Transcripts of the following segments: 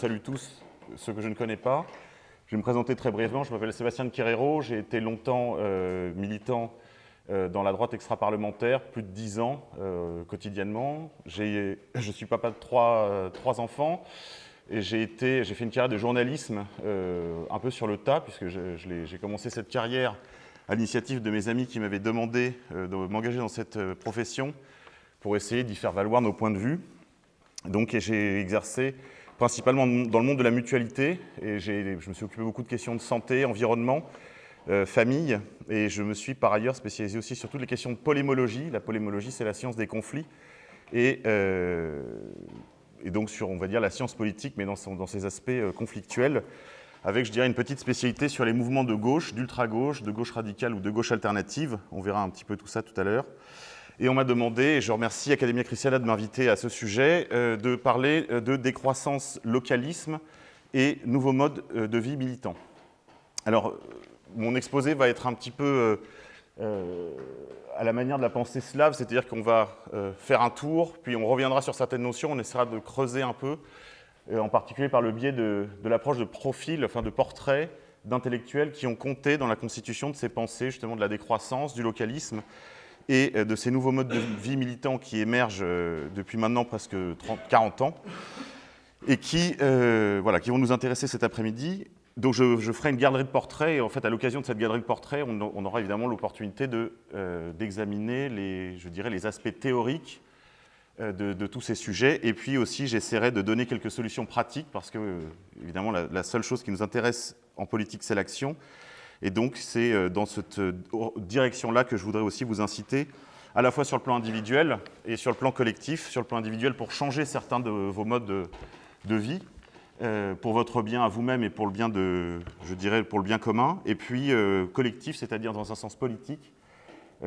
salue tous ceux que je ne connais pas. Je vais me présenter très brièvement. Je m'appelle Sébastien de Querero. J'ai été longtemps euh, militant euh, dans la droite extra-parlementaire, plus de dix ans euh, quotidiennement. Je suis papa de trois, trois enfants et j'ai fait une carrière de journalisme un peu sur le tas, puisque j'ai commencé cette carrière à l'initiative de mes amis qui m'avaient demandé de m'engager dans cette profession pour essayer d'y faire valoir nos points de vue. Donc j'ai exercé principalement dans le monde de la mutualité et je me suis occupé beaucoup de questions de santé, environnement, euh, famille et je me suis par ailleurs spécialisé aussi sur toutes les questions de polémologie. La polémologie, c'est la science des conflits et, euh, donc sur, on va dire, la science politique, mais dans, dans ses aspects euh, conflictuels, avec, je dirais, une petite spécialité sur les mouvements de gauche, d'ultra-gauche, de gauche radicale ou de gauche alternative. On verra un petit peu tout ça tout à l'heure. Et on m'a demandé, et je remercie Academia Christiana de m'inviter à ce sujet, euh, de parler euh, de décroissance, localisme et nouveaux modes euh, de vie militants. Alors, mon exposé va être un petit peu à la manière de la pensée slave, c'est-à-dire qu'on va faire un tour, puis on reviendra sur certaines notions, on essaiera de creuser un peu, en particulier par le biais de, l'approche de profil, enfin de portraits d'intellectuels qui ont compté dans la constitution de ces pensées, justement de la décroissance, du localisme, et euh, de ces nouveaux modes de vie militants qui émergent euh, depuis maintenant presque 30, 40 ans et qui, euh, voilà, qui vont nous intéresser cet après-midi. Donc je, ferai une galerie de portraits et en fait à l'occasion de cette galerie de portraits, on, aura évidemment l'opportunité d'examiner les, je dirais, les aspects théoriques de, tous ces sujets et puis aussi j'essaierai de donner quelques solutions pratiques parce que évidemment la seule chose qui nous intéresse en politique c'est l'action et donc, c'est euh, dans cette euh, direction-là que je voudrais aussi vous inciter, à la fois sur le plan individuel et sur le plan collectif. Sur le plan individuel, pour changer certains de vos modes de, vie, euh, pour votre bien à vous-même et pour le bien de, je dirais, pour le bien commun. Et puis collectif, c'est-à-dire dans un sens politique.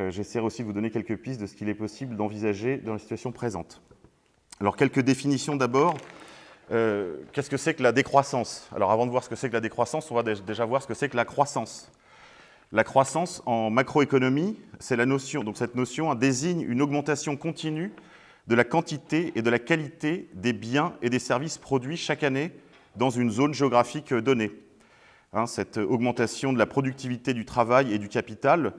J'essaierai aussi de vous donner quelques pistes de ce qu'il est possible d'envisager dans la situation présente. Alors, quelques définitions d'abord. Euh, qu'est-ce que c'est que la décroissance? Alors avant de voir ce que c'est que la décroissance, on va déjà voir ce que c'est que la croissance. La croissance en macroéconomie, c'est la notion, donc cette notion désigne une augmentation continue de la quantité et de la qualité des biens et des services produits chaque année dans une zone géographique donnée. Hein, cette augmentation de la productivité du travail et du capital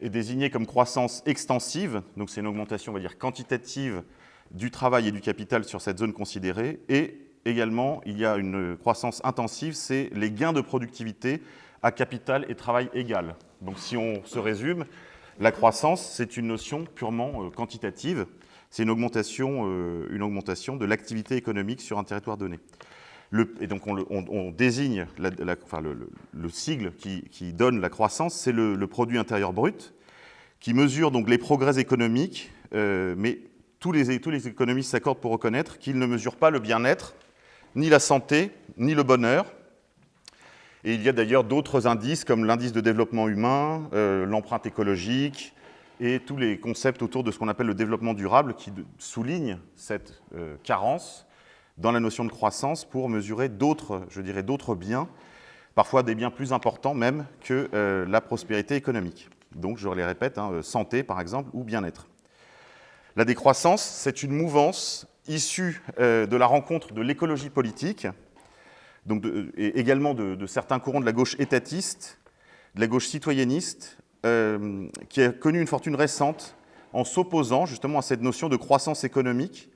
est désignée comme croissance extensive, donc c'est une augmentation, on va dire, quantitative du travail et du capital sur cette zone considérée. Et également, il y a une croissance intensive, c'est les gains de productivité à capital et travail égal. Donc si on se résume, la croissance, c'est une notion purement euh, quantitative. C'est une, augmentation, euh, une augmentation de l'activité économique sur un territoire donné. et donc on, désigne le, sigle qui, donne la croissance, c'est le, produit intérieur brut, qui mesure donc les progrès économiques, euh, mais tous les, économistes s'accordent pour reconnaître qu'ils ne mesurent pas le bien-être, ni la santé, ni le bonheur. Et il y a d'ailleurs d'autres indices comme l'indice de développement humain, euh, l'empreinte écologique et tous les concepts autour de ce qu'on appelle le développement durable qui soulignent cette euh, carence dans la notion de croissance pour mesurer d'autres, je dirais, d'autres biens, parfois des biens plus importants même que euh, la prospérité économique. Donc, je les répète, hein, santé par exemple ou bien-être. La décroissance, c'est une mouvance issue euh, de la rencontre de l'écologie politique, donc et également de, certains courants de la gauche étatiste, de la gauche citoyenniste, euh, qui a connu une fortune récente en s'opposant justement à cette notion de croissance économique,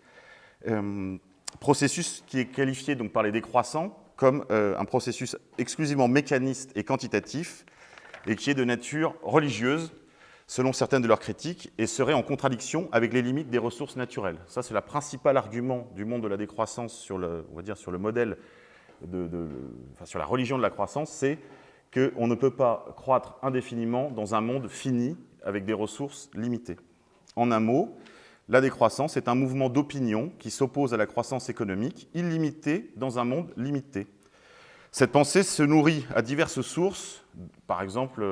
euh, processus qui est qualifié donc par les décroissants comme un processus exclusivement mécaniste et quantitatif, et qui est de nature religieuse, selon certaines de leurs critiques, et serait en contradiction avec les limites des ressources naturelles. Ça, c'est le principal argument du monde de la décroissance sur le, modèle, sur la religion de la croissance, c'est qu'on ne peut pas croître indéfiniment dans un monde fini avec des ressources limitées. En un mot, la décroissance est un mouvement d'opinion qui s'oppose à la croissance économique illimitée dans un monde limité. Cette pensée se nourrit à diverses sources, par exemple,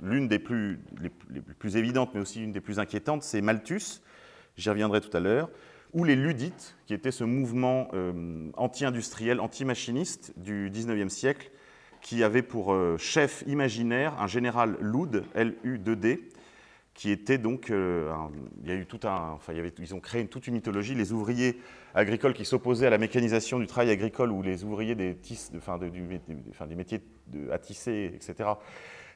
l'une des plus, évidentes, mais aussi une des plus inquiétantes, c'est Malthus, j'y reviendrai tout à l'heure, ou les Ludites, qui était ce mouvement euh, anti-industriel, anti-machiniste du 19e siècle, qui avait pour euh, chef imaginaire un général Lud, L-U-D-D, qui était donc, ils ont créé toute une mythologie, les ouvriers agricoles qui s'opposaient à la mécanisation du travail agricole ou les ouvriers des, des métiers à tisser, etc.,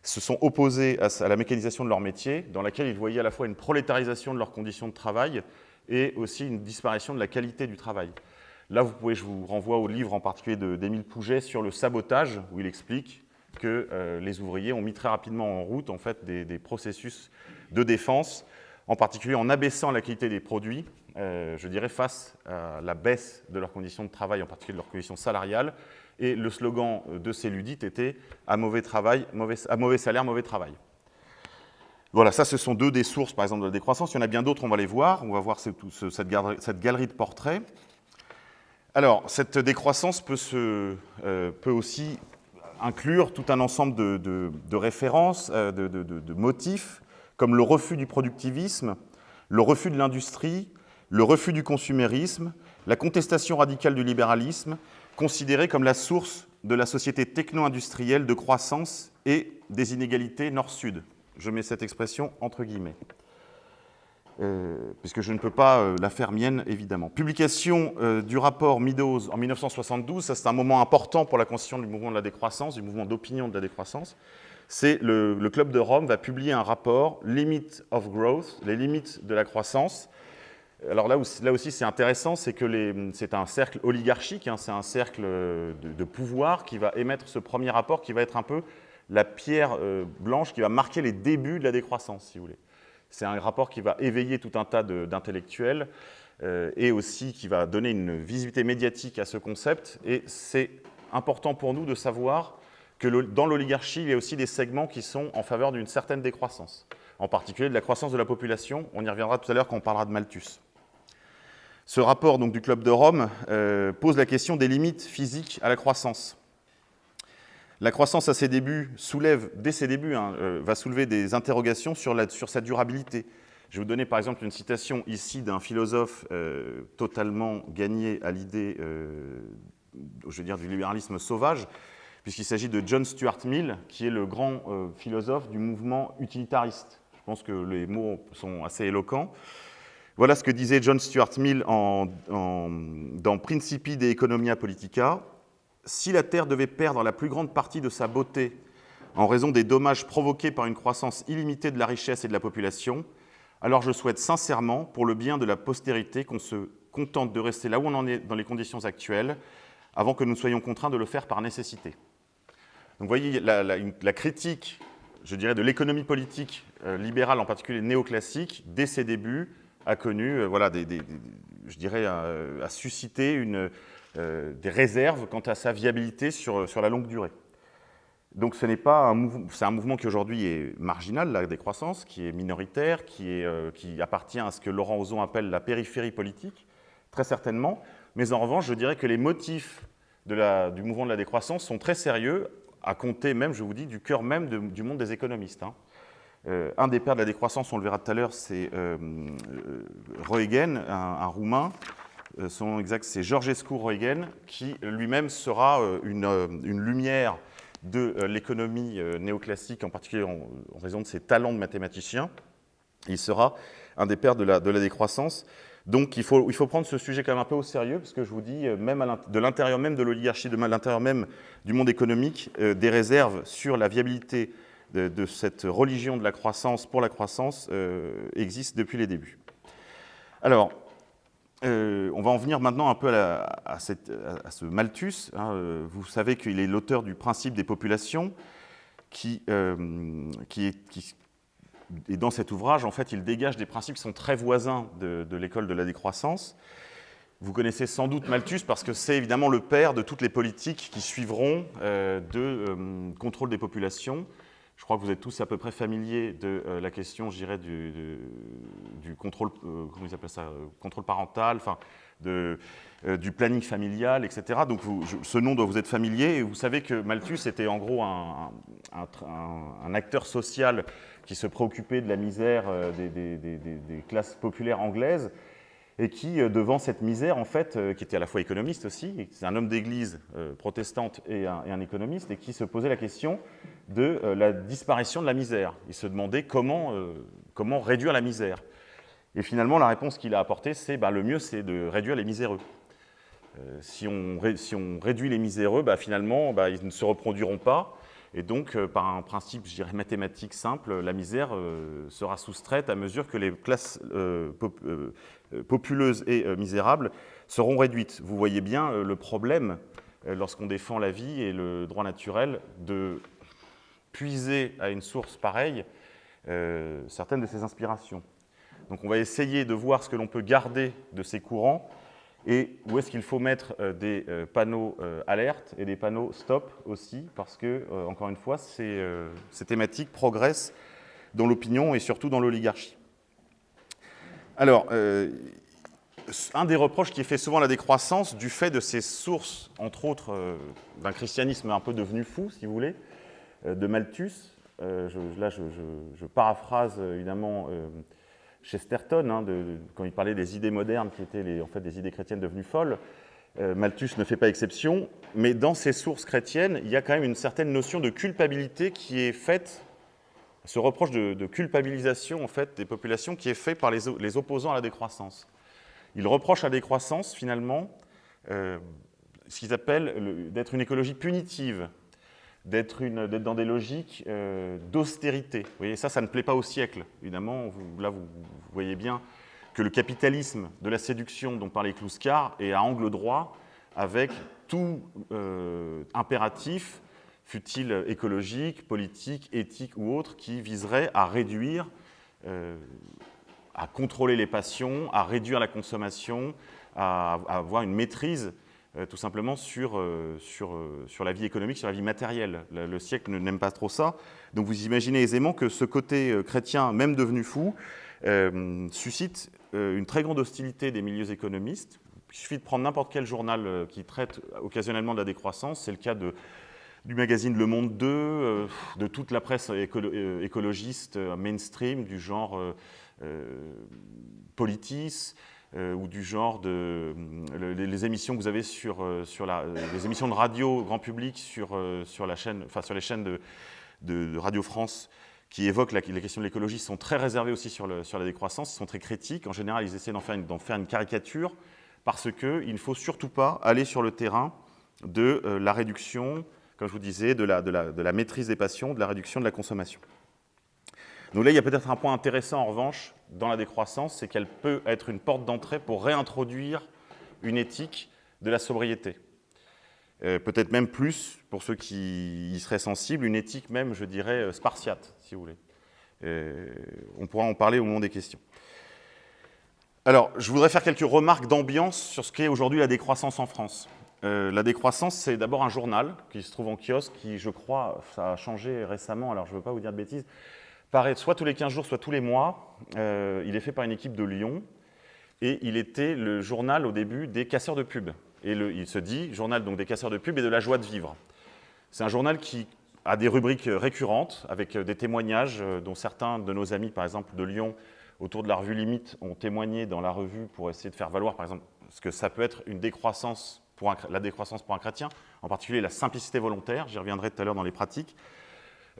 se sont opposés à, la mécanisation de leur métier, dans laquelle ils voyaient à la fois une prolétarisation de leurs conditions de travail et aussi une disparition de la qualité du travail. Là, vous pouvez, je vous renvoie au livre en particulier d'Émile Pouget sur le sabotage, où il explique que euh, les ouvriers ont mis très rapidement en route en fait, des, processus de défense, en particulier en abaissant la qualité des produits, euh, je dirais face à la baisse de leurs conditions de travail, en particulier de leurs conditions salariales. Et le slogan de ces ludites était « à mauvais, travail, mauvais, à mauvais salaire, mauvais travail ». Voilà, ça, ce sont deux des sources, par exemple, de la décroissance. Il y en a bien d'autres, on va les voir. On va voir cette, cette, galerie, de portraits. Alors, cette décroissance peut, euh, aussi inclure tout un ensemble de, références, euh, de, motifs, comme le refus du productivisme, le refus de l'industrie, le refus du consumérisme, la contestation radicale du libéralisme, considérée comme la source de la société techno-industrielle de croissance et des inégalités nord-sud. Je mets cette expression entre guillemets. Euh, puisque je ne peux pas euh, la faire mienne, évidemment. Publication euh, du rapport Meadows en 1972, ça c'est un moment important pour la constitution du mouvement de la décroissance, du mouvement d'opinion de la décroissance. C'est le, Club de Rome va publier un rapport, Limit of Growth, les limites de la croissance. Alors là, aussi, c'est intéressant, c'est que c'est un cercle oligarchique, hein, c'est un cercle de, de, pouvoir qui va émettre ce premier rapport, qui va être un peu la pierre euh, blanche qui va marquer les débuts de la décroissance, si vous voulez. C'est un rapport qui va éveiller tout un tas d'intellectuels euh, et aussi qui va donner une visibilité médiatique à ce concept. Et c'est important pour nous de savoir que dans l'oligarchie, il y a aussi des segments qui sont en faveur d'une certaine décroissance, en particulier de la croissance de la population. On y reviendra tout à l'heure quand on parlera de Malthus. Ce rapport donc, du Club de Rome euh, pose la question des limites physiques à la croissance. La croissance à ses débuts soulève, dès ses débuts, hein, euh, va soulever des interrogations sur, sa durabilité. Je vais vous donner par exemple une citation ici d'un philosophe euh, totalement gagné à l'idée, du libéralisme sauvage, puisqu'il s'agit de John Stuart Mill, qui est le grand euh, philosophe du mouvement utilitariste. Je pense que les mots sont assez éloquents. Voilà ce que disait John Stuart Mill dans Principi de Economia Politica si la Terre devait perdre la plus grande partie de sa beauté en raison des dommages provoqués par une croissance illimitée de la richesse et de la population, alors je souhaite sincèrement, pour le bien de la postérité, qu'on se contente de rester là où on en est dans les conditions actuelles, avant que nous soyons contraints de le faire par nécessité. Donc vous voyez, la, critique, je dirais, de l'économie politique euh, libérale, en particulier néoclassique, dès ses débuts, a connu, euh, voilà, je dirais, a, a suscité euh, des réserves quant à sa viabilité sur, sur la longue durée. Donc ce n'est pas un mouvement, c'est un mouvement qui aujourd'hui est marginal, la décroissance, qui est minoritaire, qui, euh, appartient à ce que Laurent Ozon appelle la périphérie politique, très certainement. Mais en revanche, je dirais que les motifs du mouvement de la décroissance sont très sérieux, à compter même, je vous dis, du cœur même du monde des économistes. Hein. Euh, un des pères de la décroissance, on le verra tout à l'heure, c'est euh, Reugen, un, un Roumain, euh, son nom exact, c'est Georgescu Roegen, qui lui-même sera euh, une, euh, une, lumière de l'économie néoclassique, en particulier en, en, raison de ses talents de mathématicien. Il sera un des pères de la, de la décroissance. Donc il faut, il faut, prendre ce sujet quand même un peu au sérieux, parce que je vous dis, même à de l'intérieur même de l'oligarchie, de l'intérieur même du monde économique, euh, des réserves sur la viabilité de, cette religion de la croissance pour la croissance euh, existent depuis les débuts. Alors, euh, on va en venir maintenant un peu à, ce Malthus. Hein, euh, vous savez qu'il est l'auteur du principe des populations, qui, euh, qui, est, et dans cet ouvrage, en fait, il dégage des principes qui sont très voisins de, l'école de la décroissance. Vous connaissez sans doute Malthus parce que c'est évidemment le père de toutes les politiques qui suivront euh, de euh, contrôle des populations, je crois que vous êtes tous à peu près familiers de euh, la question, je dirais, du, contrôle, euh, comment ils appellent ça, contrôle parental, enfin, du planning familial, etc. Donc ce nom doit vous être familier. Vous savez que Malthus était en gros un acteur social qui se préoccupait de la misère euh, des, classes populaires anglaises et qui, euh, devant cette misère, en fait, euh, qui était à la fois économiste aussi, c'est un homme d'église protestante et un, économiste, et qui se posait la question de la disparition de la misère. Il se demandait comment, comment réduire la misère. Et finalement, la réponse qu'il a apportée, c'est bah, le mieux, c'est de réduire les miséreux. Si, on, si, on, réduit les miséreux, bah, finalement, bah, ils ne se reproduiront pas. Et donc, euh, par un principe, je dirais, mathématique simple, la misère euh, sera soustraite à mesure que les classes pop, populeuses et misérables seront réduites. Vous voyez bien le problème, lorsqu'on défend la vie et le droit naturel, de puiser à une source pareille certaines de ses inspirations. Donc on va essayer de voir ce que l'on peut garder de ces courants et où est-ce qu'il faut mettre euh, des euh, panneaux euh, alerte et des panneaux stop aussi, parce que, encore une fois, ces, thématiques progressent dans l'opinion et surtout dans l'oligarchie. Alors, un des reproches qui est fait souvent la décroissance, du fait de ces sources, entre autres, d'un christianisme un peu devenu fou, si vous voulez, de Malthus, là je, paraphrase évidemment Chesterton, hein, quand il parlait des idées modernes qui étaient en fait des idées chrétiennes devenues folles. Euh, Malthus ne fait pas exception, mais dans ces sources chrétiennes, il y a quand même une certaine notion de culpabilité qui est faite, ce reproche de, culpabilisation en fait, des populations qui est fait par les, les opposants à la décroissance. Il reproche à la décroissance, finalement, euh, ce qu'ils appellent d'être une écologie punitive, d'être dans des logiques euh, d'austérité. Vous voyez, ça, ça ne plaît pas au siècle. Évidemment, là, vous, voyez bien que le capitalisme de la séduction dont parlait Kluskar est à angle droit avec tout euh, impératif, fut-il écologique, politique, éthique ou autre, qui viserait à réduire, euh, à contrôler les passions, à réduire la consommation, à avoir une maîtrise tout simplement sur, euh, sur, euh, sur, la vie économique, sur la vie matérielle. Le, siècle n'aime pas trop ça. Donc vous imaginez aisément que ce côté chrétien, même devenu fou, suscite une très grande hostilité des milieux économistes. Il suffit de prendre n'importe quel journal qui traite occasionnellement de la décroissance. C'est le cas de, du magazine Le Monde 2, de toute la presse écologiste mainstream du genre Politis, euh, ou du genre de les, émissions que vous avez sur, euh, sur la, les émissions de radio grand public sur, euh, sur, la chaîne, enfin, sur les chaînes de, de, Radio France qui évoquent les questions de l'écologie sont très réservées aussi sur, sur la décroissance, sont très critiques. En général, ils essaient d'en faire, faire, une caricature parce qu'il ne faut surtout pas aller sur le terrain de la réduction, comme je vous disais, de la, de, la, de la maîtrise des passions, de la réduction de la consommation. Donc là, il y a peut-être un point intéressant en revanche dans la décroissance, c'est qu'elle peut être une porte d'entrée pour réintroduire une éthique de la sobriété. Euh, peut-être même plus, pour ceux qui y seraient sensibles, une éthique même, je dirais, euh, spartiate, si vous voulez. Euh, on pourra en parler au moment des questions. Alors, je voudrais faire quelques remarques d'ambiance sur ce qu'est aujourd'hui la décroissance en France. la décroissance, c'est d'abord un journal qui se trouve en kiosque, qui, je crois, ça a changé récemment, alors je ne veux pas vous dire de bêtises, soit tous les 15 jours, soit tous les mois. Euh, il est fait par une équipe de Lyon et il était le journal au début des casseurs de pub. Et il se dit journal donc des casseurs de pub et de la joie de vivre. C'est un journal qui a des rubriques récurrentes avec des témoignages euh, dont certains de nos amis, par exemple de Lyon, autour de la revue Limite, ont témoigné dans la revue pour essayer de faire valoir, par exemple, ce que ça peut être une décroissance pour la décroissance pour un chrétien, en particulier la simplicité volontaire, j'y reviendrai tout à l'heure dans les pratiques, euh,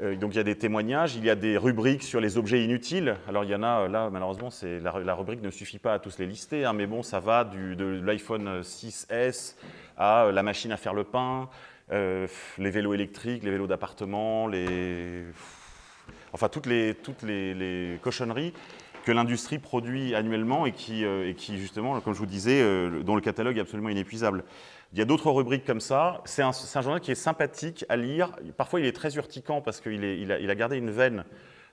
donc il y a des témoignages, il y a des rubriques sur les objets inutiles. Alors il y en a, là malheureusement, la, la, rubrique ne suffit pas à tous les lister, hein, mais bon, ça va de l'iPhone 6S à euh, la machine à faire le pain, euh, les vélos électriques, les vélos d'appartement, les... enfin toutes les, toutes les, cochonneries que l'industrie produit annuellement et qui, et qui, justement, comme je vous disais, dont le catalogue est absolument inépuisable. Il y a d'autres rubriques comme ça. C'est un, journal qui est sympathique à lire. Parfois, il est très urticant parce qu'il il a, gardé une veine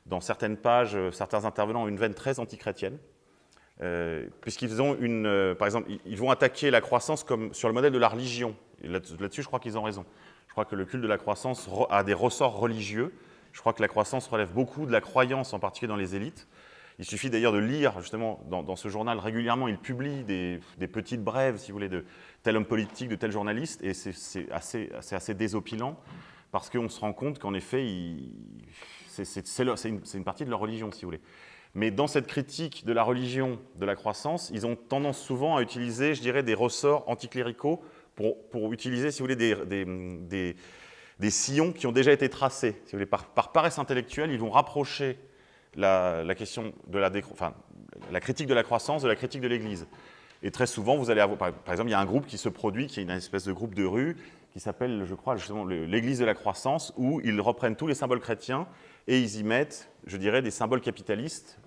dans certaines pages, euh, certains intervenants ont une veine très antichrétienne. Euh, puisqu'ils ont une, euh, par exemple, ils vont attaquer la croissance comme sur le modèle de la religion. Là-dessus, je crois qu'ils ont raison. Je crois que le culte de la croissance a des ressorts religieux. Je crois que la croissance relève beaucoup de la croyance, en particulier dans les élites. Il suffit d'ailleurs de lire, justement, dans, ce journal, régulièrement, il publie des, petites brèves, si vous voulez, de tel homme politique, de tel journaliste, et c'est assez, désopilant, parce qu'on se rend compte qu'en effet, c'est une, partie de leur religion, si vous voulez. Mais dans cette critique de la religion, de la croissance, ils ont tendance souvent à utiliser, je dirais, des ressorts anticléricaux pour, utiliser, si vous voulez, des, sillons qui ont déjà été tracés. Par, paresse intellectuelle, ils vont rapprocher la, question de la, enfin, la critique de la croissance, de la critique de l'Église. Et très souvent, vous allez avoir, par, exemple, il y a un groupe qui se produit, qui est une espèce de groupe de rue, qui s'appelle, je crois, justement l'Église de la croissance, où ils reprennent tous les symboles chrétiens et ils y mettent, je dirais, des symboles capitalistes.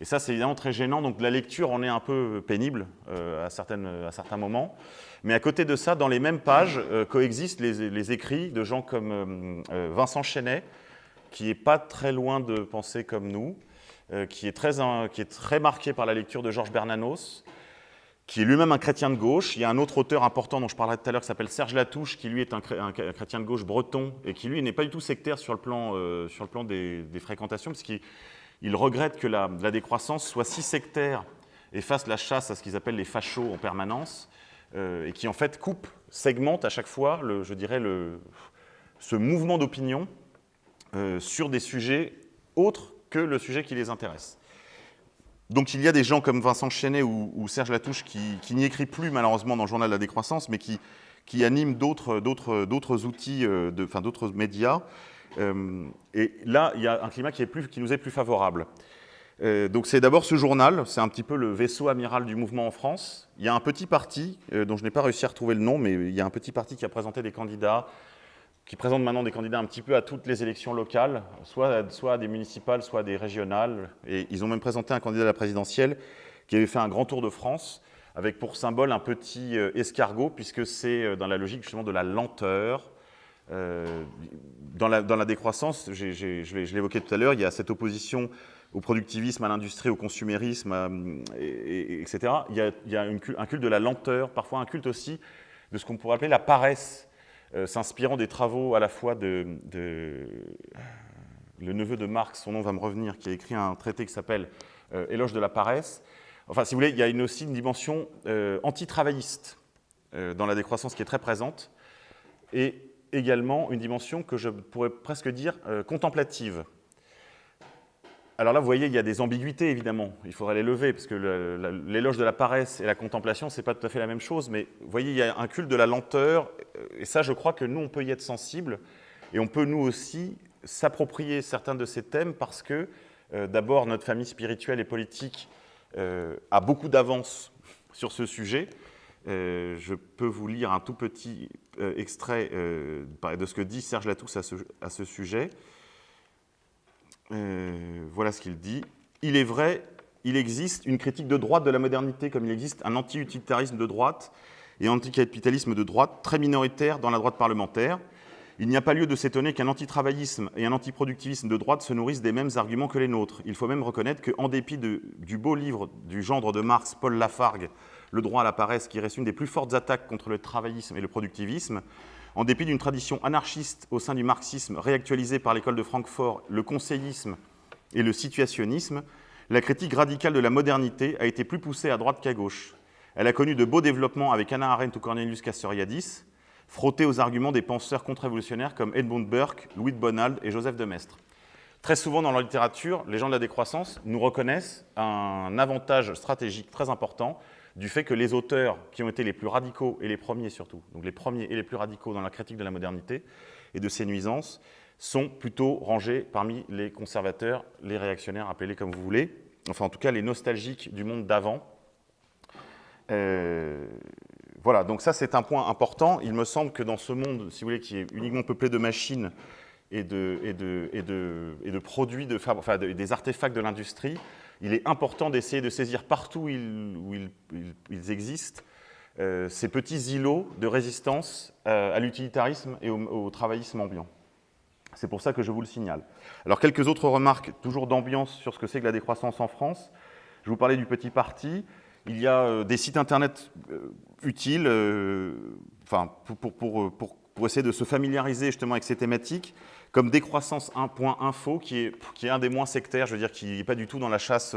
Et ça, c'est évidemment très gênant, donc la lecture en est un peu pénible euh, à, certaines, à certains moments. Mais à côté de ça, dans les mêmes pages, euh, coexistent les, écrits de gens comme euh, Vincent Chenet, qui n'est pas très loin de penser comme nous, qui, est très, qui est très marqué par la lecture de Georges Bernanos, qui est lui-même un chrétien de gauche. Il y a un autre auteur important dont je parlerai tout à l'heure qui s'appelle Serge Latouche, qui lui est un, chrétien de gauche breton et qui lui n'est pas du tout sectaire sur le plan, euh, sur le plan des, fréquentations, puisqu'il il regrette que la, décroissance soit si sectaire et fasse la chasse à ce qu'ils appellent les fachos en permanence, euh, et qui en fait coupe, segmente à chaque fois, je dirais, le, ce mouvement d'opinion euh, sur des sujets autres que le sujet qui les intéresse. Donc il y a des gens comme Vincent Chenet ou, Serge Latouche qui, n'y écrit plus malheureusement dans le journal de la décroissance, mais qui, animent d'autres outils, euh, enfin d'autres médias. Euh, et là, il y a un climat qui, nous est plus favorable. Donc c'est d'abord ce journal, c'est un petit peu le vaisseau amiral du mouvement en France. Il y a un petit parti, dont je n'ai pas réussi à retrouver le nom, mais il y a un petit parti qui a présenté des candidats qui présente maintenant des candidats un petit peu à toutes les élections locales, soit, soit des municipales, soit des régionales. Et ils ont même présenté un candidat à la présidentielle qui avait fait un grand tour de France, avec pour symbole un petit euh, escargot, puisque c'est euh, dans la logique justement de la lenteur. Euh, dans, la, décroissance, je évoqué tout à l'heure, il y a cette opposition au productivisme, à l'industrie, au consumérisme, etc. Il y a, un culte de la lenteur, parfois un culte aussi de ce qu'on pourrait appeler la paresse s'inspirant des travaux à la fois de, le neveu de Marx, son nom va me revenir, qui a écrit un traité qui s'appelle euh, Éloge de la paresse. Enfin, si vous voulez, il y a aussi une dimension euh, anti-travailliste dans la décroissance qui est très présente, et également une dimension que je pourrais presque dire contemplative. Alors là, vous voyez, il y a des ambiguïtés, évidemment. Il faudrait les lever, parce que l'éloge de la paresse et la contemplation, ce n'est pas tout à fait la même chose. Mais vous voyez, il y a un culte de la lenteur. Et ça, je crois que nous, on peut y être sensible. Et on peut, nous aussi, s'approprier certains de ces thèmes parce que, euh, d'abord, notre famille spirituelle et politique euh, a beaucoup d'avance sur ce sujet. Euh, je peux vous lire un tout petit extrait de ce que dit Serge Latousse à ce sujet. Euh, voilà ce qu'il dit. Il est vrai, il existe une critique de droite de la modernité, comme il existe un anti-utilitarisme de droite et anticapitalisme de droite très minoritaire dans la droite parlementaire. Il n'y a pas lieu de s'étonner qu'un antitravaillisme et un antiproductivisme de droite se nourrissent des mêmes arguments que les nôtres. Il faut même reconnaître qu'en dépit du beau livre du gendre de Marx, Paul Lafargue, Le droit à la paresse, qui reste une des plus fortes attaques contre le travaillisme et le productivisme, en dépit d'une tradition anarchiste au sein du marxisme réactualisée par l'école de Francfort, le conseillisme et le situationnisme, la critique radicale de la modernité a été plus poussée à droite qu'à gauche. Elle a connu de beaux développements avec Anna Arendt ou Cornelius Castoriadis, frottés aux arguments des penseurs contre-révolutionnaires comme Edmund Burke, Louis de Bonald et Joseph de Maistre. Très souvent dans la littérature, les gens de la décroissance nous reconnaissent un avantage stratégique très important du fait que les auteurs qui ont été les plus radicaux, et les premiers surtout, donc les premiers et les plus radicaux dans la critique de la modernité et de ses nuisances, sont plutôt rangés parmi les conservateurs, les réactionnaires, appelez-les comme vous voulez, enfin en tout cas les nostalgiques du monde d'avant. Euh, voilà, donc ça c'est un point important. Il me semble que dans ce monde, si vous voulez, qui est uniquement peuplé de machines et de, produits, enfin, des artefacts de l'industrie, il est important d'essayer de saisir partout où ils, existent euh, ces petits îlots de résistance euh, à l'utilitarisme et au, travaillisme ambiant. C'est pour ça que je vous le signale. Alors, quelques autres remarques, toujours d'ambiance, sur ce que c'est que la décroissance en France. Je vous parlais du petit parti. Il y a euh, des sites Internet utiles pour, pour, essayer de se familiariser justement avec ces thématiques comme décroissance 1.info, qui est, qui est un des moins sectaires, je veux dire, qui n'est pas du tout dans la chasse,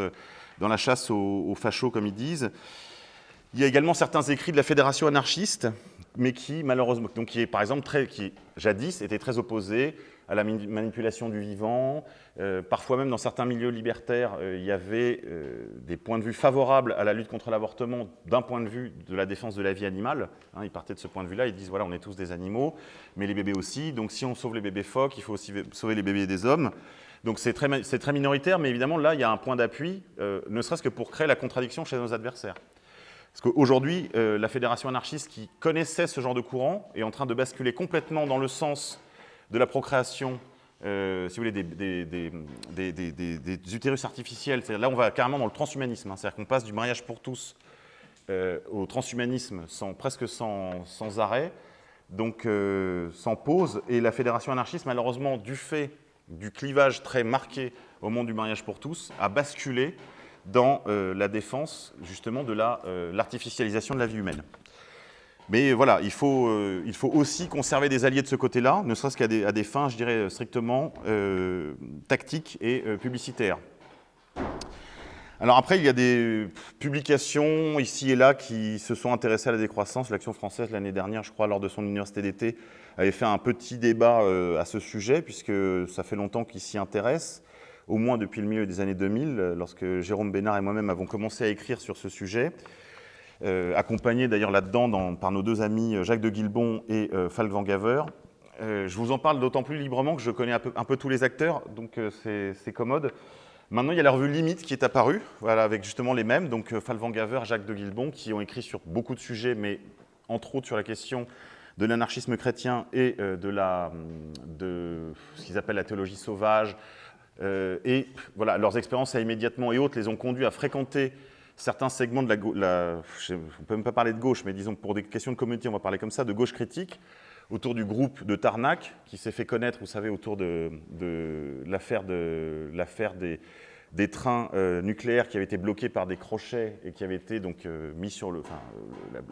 dans la chasse aux, fachos, comme ils disent. Il y a également certains écrits de la Fédération anarchiste, mais qui, malheureusement, donc qui est par exemple très, qui jadis était très opposé à la manipulation du vivant. Euh, parfois même dans certains milieux libertaires, euh, il y avait euh, des points de vue favorables à la lutte contre l'avortement d'un point de vue de la défense de la vie animale. Hein, ils partaient de ce point de vue-là, ils disent voilà, on est tous des animaux, mais les bébés aussi, donc si on sauve les bébés phoques, il faut aussi sauver les bébés des hommes. Donc c'est très, très, minoritaire, mais évidemment, là, il y a un point d'appui, ne serait-ce que pour créer la contradiction chez nos adversaires. Parce qu'aujourd'hui, euh, la fédération anarchiste qui connaissait ce genre de courant est en train de basculer complètement dans le sens de la procréation, euh, si vous voulez, des, utérus artificiels. Là, on va carrément dans le transhumanisme. Hein. C'est-à-dire qu'on passe du mariage pour tous au transhumanisme sans, presque sans, sans arrêt, donc sans pause. Et la fédération anarchiste, malheureusement, du fait du clivage très marqué au monde du mariage pour tous a basculé dans euh, la défense justement de euh, l'artificialisation de la vie humaine. Mais voilà, il faut, euh, il faut aussi conserver des alliés de ce côté-là, ne serait-ce qu'à des, fins, je dirais, strictement tactiques et publicitaires. Alors après, il y a des publications ici et là qui se sont intéressées à la décroissance. L'Action française, l'année dernière, je crois, lors de son université d'été, avait fait un petit débat à ce sujet, puisque ça fait longtemps qu'il s'y intéresse, au moins depuis le milieu des années 2000, lorsque Jérôme Bénard et moi-même avons commencé à écrire sur ce sujet, euh, accompagnés d'ailleurs là-dedans par nos deux amis Jacques de Guilbon et euh, Falk Van Gaver. je vous en parle d'autant plus librement que je connais un peu, tous les acteurs, donc c'est commode. Maintenant, il y a la revue Limite qui est apparue, avec justement les mêmes, donc euh, Falvan Gaver, Jacques de Guilbon, qui ont écrit sur beaucoup de sujets, mais entre autres sur la question de l'anarchisme chrétien et euh, de, la, de ce qu'ils appellent la théologie sauvage. Euh, et voilà, leurs expériences à immédiatement et autres les ont conduits à fréquenter certains segments de la, la on ne peut même pas parler de gauche, mais disons pour des questions de communauté, on va parler comme ça, de gauche critique, autour du groupe de Tarnac, qui s'est fait connaître, vous savez, autour de, l'affaire des, des, trains euh, nucléaires qui avaient été bloqués par des crochets et qui avaient été donc euh, mis sur le, enfin,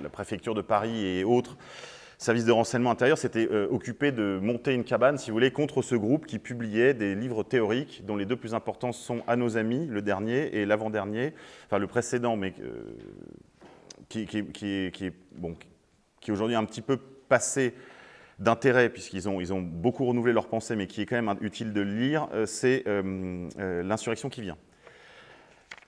la, préfecture de Paris et autres services de renseignement intérieur s'étaient euh, occupés de monter une cabane, si vous voulez, contre ce groupe qui publiait des livres théoriques, dont les deux plus importants sont À nos amis, le dernier, et l'avant-dernier, enfin le précédent, mais qui, qui, qui, qui, est, bon, qui est aujourd'hui un petit peu passé d'intérêt, puisqu'ils ont, ils ont beaucoup renouvelé leur pensée, mais qui est quand même utile de lire, euh, c'est euh, euh, L'insurrection qui vient.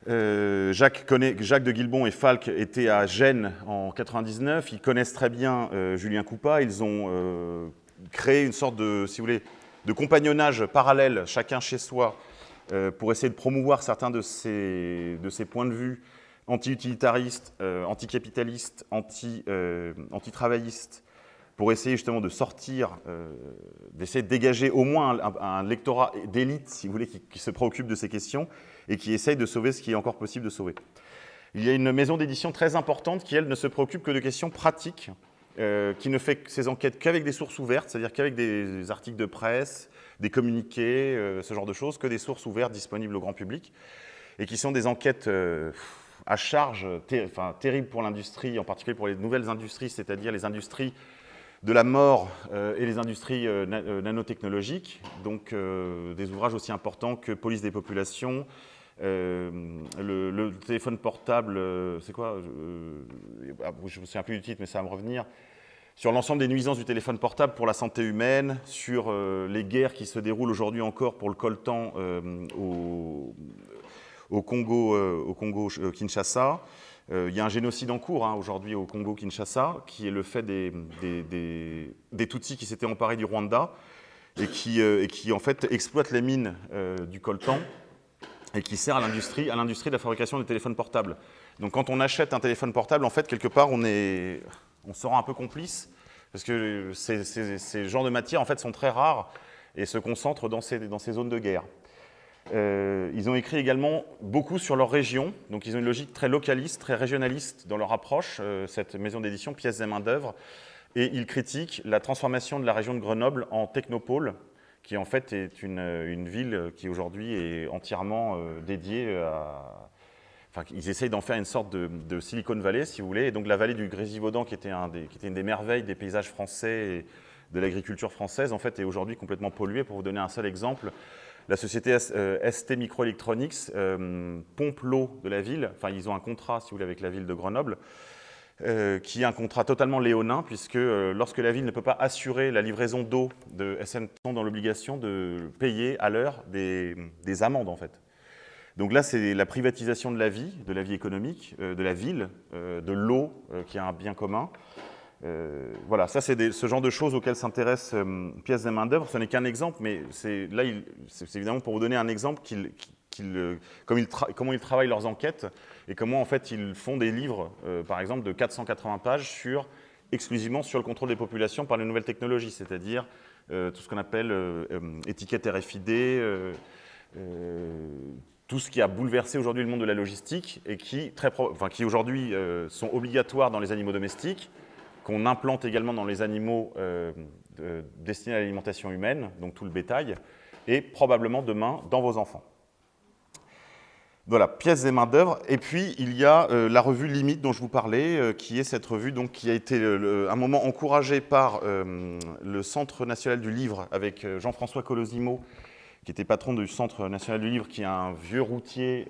Jacques, connaît, Jacques, de Guilbon et Falk étaient à Gênes en 99, ils connaissent très bien Julien Coupa, ils ont créé une sorte de, si vous voulez, de compagnonnage parallèle, chacun chez soi, pour essayer de promouvoir certains de ces, points de vue anti-utilitaristes, anti-capitalistes, anti-travaillistes, pour essayer justement de sortir, euh, d'essayer de dégager au moins un, lectorat d'élite, si vous voulez, qui, se préoccupe de ces questions et qui essaye de sauver ce qui est encore possible de sauver. Il y a une maison d'édition très importante qui, elle, ne se préoccupe que de questions pratiques, euh, qui ne fait ses enquêtes qu'avec des sources ouvertes, c'est-à-dire qu'avec des articles de presse, des communiqués, euh, ce genre de choses, que des sources ouvertes disponibles au grand public, et qui sont des enquêtes à charge, enfin, terribles pour l'industrie, en particulier pour les nouvelles industries, c'est-à-dire les industries de la mort euh, et les industries euh, euh, nanotechnologiques, donc des ouvrages aussi importants que Police des populations, le, téléphone portable, c'est quoi ah, Je ne me souviens plus du titre, mais ça va me revenir. Sur l'ensemble des nuisances du téléphone portable pour la santé humaine, sur les guerres qui se déroulent aujourd'hui encore pour le coltan au, Congo, au Congo Kinshasa, euh, il y a un génocide en cours hein, aujourd'hui au Congo-Kinshasa, qui est le fait des, Tutsis qui s'étaient emparés du Rwanda et qui, euh, en fait exploitent les mines euh, du coltan et qui sert à l'industrie, de la fabrication des téléphones portables. Donc quand on achète un téléphone portable, en fait, quelque part, on, est, on se rend un peu complice, parce que ces, genres de matières, en fait, sont très rares et se concentrent dans ces, dans ces zones de guerre. Euh, ils ont écrit également beaucoup sur leur région, donc ils ont une logique très localiste, très régionaliste dans leur approche, euh, cette maison d'édition, pièces et main-d'œuvre, et ils critiquent la transformation de la région de Grenoble en technopôle, qui en fait est une, ville qui aujourd'hui est entièrement euh, dédiée à... Enfin, ils essayent d'en faire une sorte de, Silicon Valley, si vous voulez, et donc la vallée du Grésivaudan, qui était, qui était une des merveilles des paysages français et de l'agriculture française, en fait, est aujourd'hui complètement polluée. Pour vous donner un seul exemple, la société ST euh, Microelectronics euh, pompe l'eau de la ville, enfin ils ont un contrat, si vous voulez, avec la ville de Grenoble, euh, qui est un contrat totalement léonin, puisque lorsque la ville ne peut pas assurer la livraison d'eau de SN, sont dans l'obligation de payer à l'heure des, amendes, en fait. Donc là, c'est la privatisation de la vie, de la vie économique, de la ville, de l'eau, qui est un bien commun, voilà, ça c'est ce genre de choses auxquelles s'intéresse pièces et main d'œuvre. Ce n'est qu'un exemple, mais là, c'est évidemment pour vous donner un exemple qu'il comment ils travaillent leurs enquêtes et comment en fait ils font des livres, euh, par exemple, de 480 pages sur, exclusivement sur le contrôle des populations par les nouvelles technologies, c'est-à-dire euh, tout ce qu'on appelle euh, étiquette RFID, tout ce qui a bouleversé aujourd'hui le monde de la logistique et qui, enfin, qui aujourd'hui sont obligatoires dans les animaux domestiques, qu'on implante également dans les animaux destinés à l'alimentation humaine, donc tout le bétail, et probablement demain dans vos enfants. Voilà, pièces et main-d'œuvre. Et puis, il y a euh, la revue Limite dont je vous parlais, euh, qui est cette revue donc, qui a été un moment encouragée par euh, le Centre national du livre avec Jean-François Colosimo, qui était patron du Centre national du livre, qui est un vieux routier,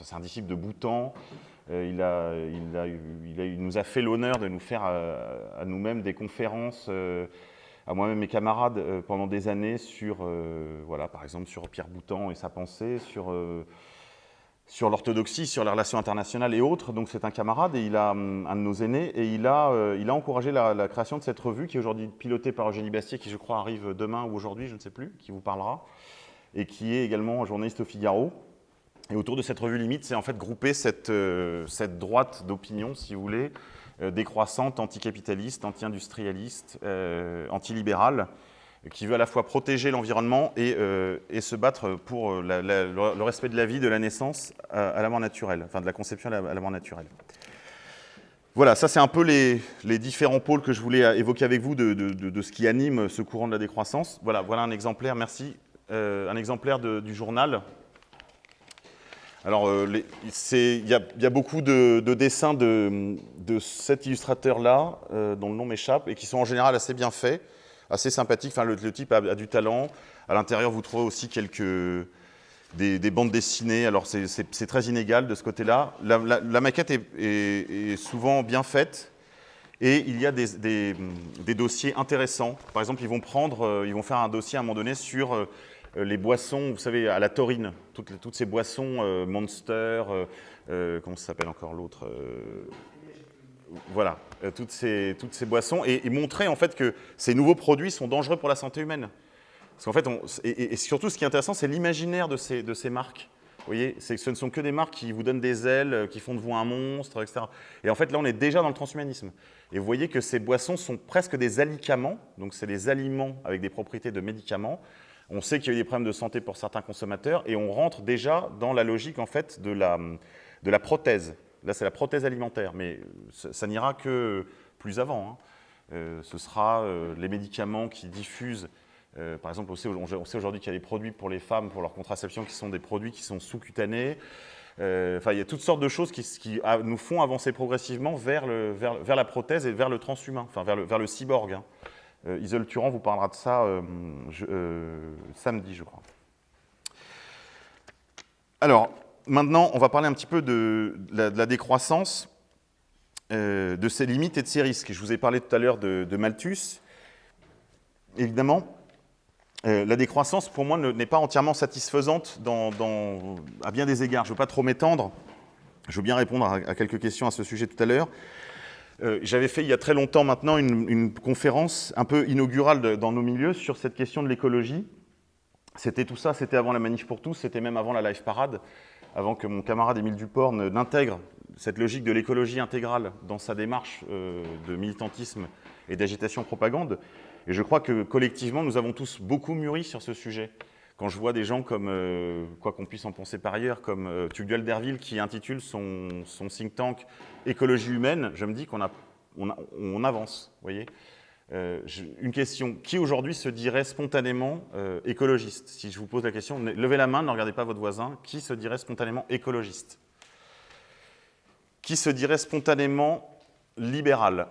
c'est un disciple de a, il, nous a fait l'honneur de nous faire à nous-mêmes des conférences à moi-même mes camarades euh, pendant des années sur, euh, voilà, par exemple, sur Pierre Boutan et sa pensée, sur, euh, sur l'orthodoxie, sur les relations internationales et autres. Donc c'est un camarade et il a hum, un de nos aînés et il a, il a encouragé la, création de cette revue qui est aujourd'hui pilotée par Eugénie Bastier, qui je crois arrive demain ou aujourd'hui, je ne sais plus, qui vous parlera, et qui est également journaliste au Figaro. Et autour de cette revue limite, c'est en fait grouper cette, cette droite d'opinion, si vous voulez, décroissante, anticapitaliste, anti-industrialiste, euh, antilibérale, qui veut à la fois protéger l'environnement et, euh, se battre pour le respect de la vie, de la naissance à, la mort naturelle, enfin de la conception à la, mort naturelle. Voilà, ça c'est un peu les, différents pôles que je voulais évoquer avec vous de, ce qui anime ce courant de la décroissance. Voilà, voilà un exemplaire, merci, un exemplaire du journal alors, euh, il y, a beaucoup de, dessins de, cet illustrateur-là, euh, dont le nom m'échappe, et qui sont en général assez bien faits, assez sympathiques. Enfin, le, type a, du talent. À l'intérieur, vous trouvez aussi quelques des, bandes dessinées. Alors, c'est très inégal de ce côté-là. La, maquette est, souvent bien faite. Et il y a des, dossiers intéressants. Par exemple, ils vont, prendre, euh, ils vont faire un dossier à un moment donné sur les boissons, vous savez, à la taurine, toutes, ces boissons, euh, Monster, euh, comment ça s'appelle encore l'autre Voilà, toutes, ces, boissons, et, montrer en fait que ces nouveaux produits sont dangereux pour la santé humaine. Parce qu'en fait, et, surtout ce qui est intéressant, c'est l'imaginaire de ces, de ces marques. Vous voyez, ce ne sont que des marques qui vous donnent des ailes, qui font de vous un monstre, etc. Et en fait, là, on est déjà dans le transhumanisme. Et vous voyez que ces boissons sont presque des alicaments, donc c'est des aliments avec des propriétés de médicaments, on sait qu'il y a eu des problèmes de santé pour certains consommateurs et on rentre déjà dans la logique en fait de la, de la prothèse. Là, c'est la prothèse alimentaire, mais ça, n'ira que plus avant. Hein. Euh, ce sera euh, les médicaments qui diffusent. Euh, par exemple, on sait, aujourd'hui qu'il y a des produits pour les femmes, pour leur contraception, qui sont des produits qui sont sous-cutanés. Enfin, il y a toutes sortes de choses qui, nous font avancer progressivement vers, le, vers, la prothèse et vers le transhumain, enfin vers le, vers le cyborg. Hein. Euh, Isole Turan vous parlera de ça euh, euh, samedi, je crois. Alors, maintenant, on va parler un petit peu de, la, décroissance, de ses limites et de ses risques. Je vous ai parlé tout à l'heure de, Malthus. Évidemment, la décroissance, pour moi, n'est pas entièrement satisfaisante à bien des égards. Je ne veux pas trop m'étendre. Je veux bien répondre à, quelques questions à ce sujet tout à l'heure. Euh, j'avais fait il y a très longtemps maintenant une, conférence un peu inaugurale dans nos milieux sur cette question de l'écologie. C'était tout ça, c'était avant la manif pour tous, c'était même avant la live parade, avant que mon camarade Émile Duport n'intègre cette logique de l'écologie intégrale dans sa démarche euh, de militantisme et d'agitation propagande. Et je crois que collectivement, nous avons tous beaucoup mûri sur ce sujet quand je vois des gens comme, euh, quoi qu'on puisse en penser par ailleurs, comme euh, Tugdual Derville qui intitule son, think tank Écologie humaine, je me dis qu'on on, avance. Voyez. Euh, une question, qui aujourd'hui se dirait spontanément écologiste? Si je vous pose la question, levez la main, ne regardez pas votre voisin, qui se dirait spontanément écologiste? Qui se dirait spontanément libéral?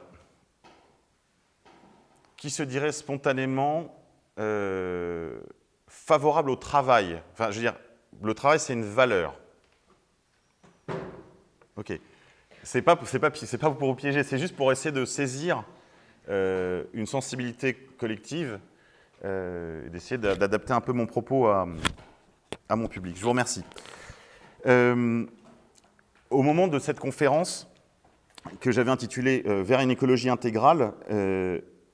Qui se dirait spontanément favorable au travail. Enfin, je veux dire, le travail, c'est une valeur. Ok. C'est pas, pas, pas pour vous piéger, c'est juste pour essayer de saisir euh, une sensibilité collective euh, et d'essayer d'adapter un peu mon propos à, mon public. Je vous remercie. Euh, au moment de cette conférence, que j'avais intitulé Vers une écologie intégrale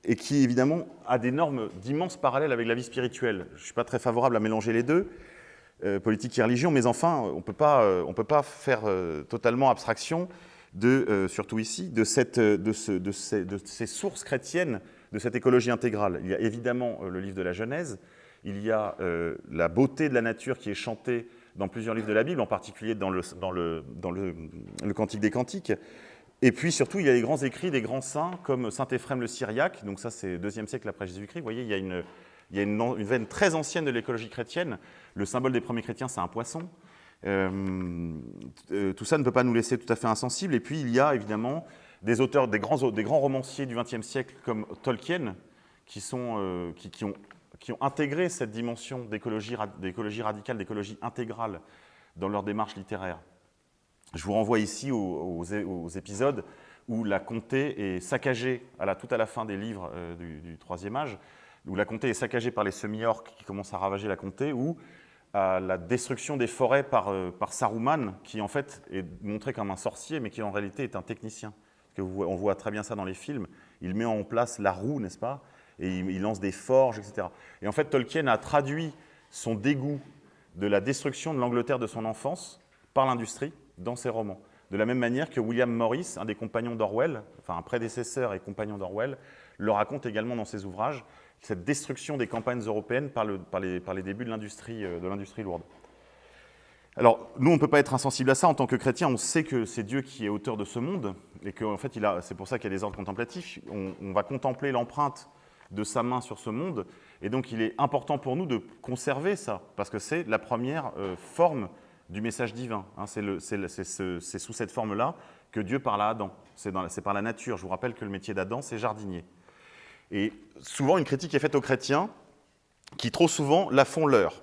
et qui évidemment a des normes d'immenses parallèles avec la vie spirituelle. Je ne suis pas très favorable à mélanger les deux, politique et religion, mais enfin, on ne peut pas faire totalement abstraction de, surtout ici, de, ces, sources chrétiennes de cette écologie intégrale. Il y a évidemment le livre de la Genèse, il y a euh, la beauté de la nature qui est chantée dans plusieurs livres de la Bible, en particulier dans le, dans le, dans le Cantique des Cantiques. Et puis surtout, il y a les grands écrits des grands saints, comme saint Éphrem le Syriaque, donc ça c'est deuxième siècle après Jésus-Christ. Vous voyez, il y a une, il y a une, veine très ancienne de l'écologie chrétienne. Le symbole des premiers chrétiens, c'est un poisson. Euh, euh, tout ça ne peut pas nous laisser tout à fait insensibles. Et puis, il y a évidemment des auteurs, des grands, romanciers du XXe siècle comme Tolkien, euh, qui, ont, intégré cette dimension d'écologie radicale, d'écologie intégrale dans leur démarche littéraire. Je vous renvoie ici aux, épisodes où la comté est saccagée à la, tout à la fin des livres euh, du, Troisième Âge, où la comté est saccagée par les semi-orques qui commencent à ravager la comté, ou à la destruction des forêts par, euh, Saruman, qui en fait est montré comme un sorcier, mais qui en réalité est un technicien. Que on voit très bien ça dans les films. Il met en place la roue, n'est-ce pas? Et il, il, lance des forges, etc. Et en fait, Tolkien a traduit son dégoût de la destruction de l'Angleterre de son enfance par l'industrie dans ses romans. De la même manière que William Morris, un des compagnons d'Orwell, enfin un prédécesseur et compagnon d'Orwell, le raconte également dans ses ouvrages, cette destruction des campagnes européennes par, par, les, par les, débuts de l'industrie euh, lourde. Alors, nous, on ne peut pas être insensible à ça. En tant que chrétien, on sait que c'est Dieu qui est auteur de ce monde et qu'en en fait, c'est pour ça qu'il y a des ordres contemplatifs. On, on va contempler l'empreinte de sa main sur ce monde. Et donc, il est important pour nous de conserver ça, parce que c'est la première euh, forme du message divin. Hein, c'est sous cette forme-là que Dieu parle à Adam. C'est par la nature. Je vous rappelle que le métier d'Adam, c'est jardinier. Et souvent, une critique est faite aux chrétiens qui, trop souvent, la font leur.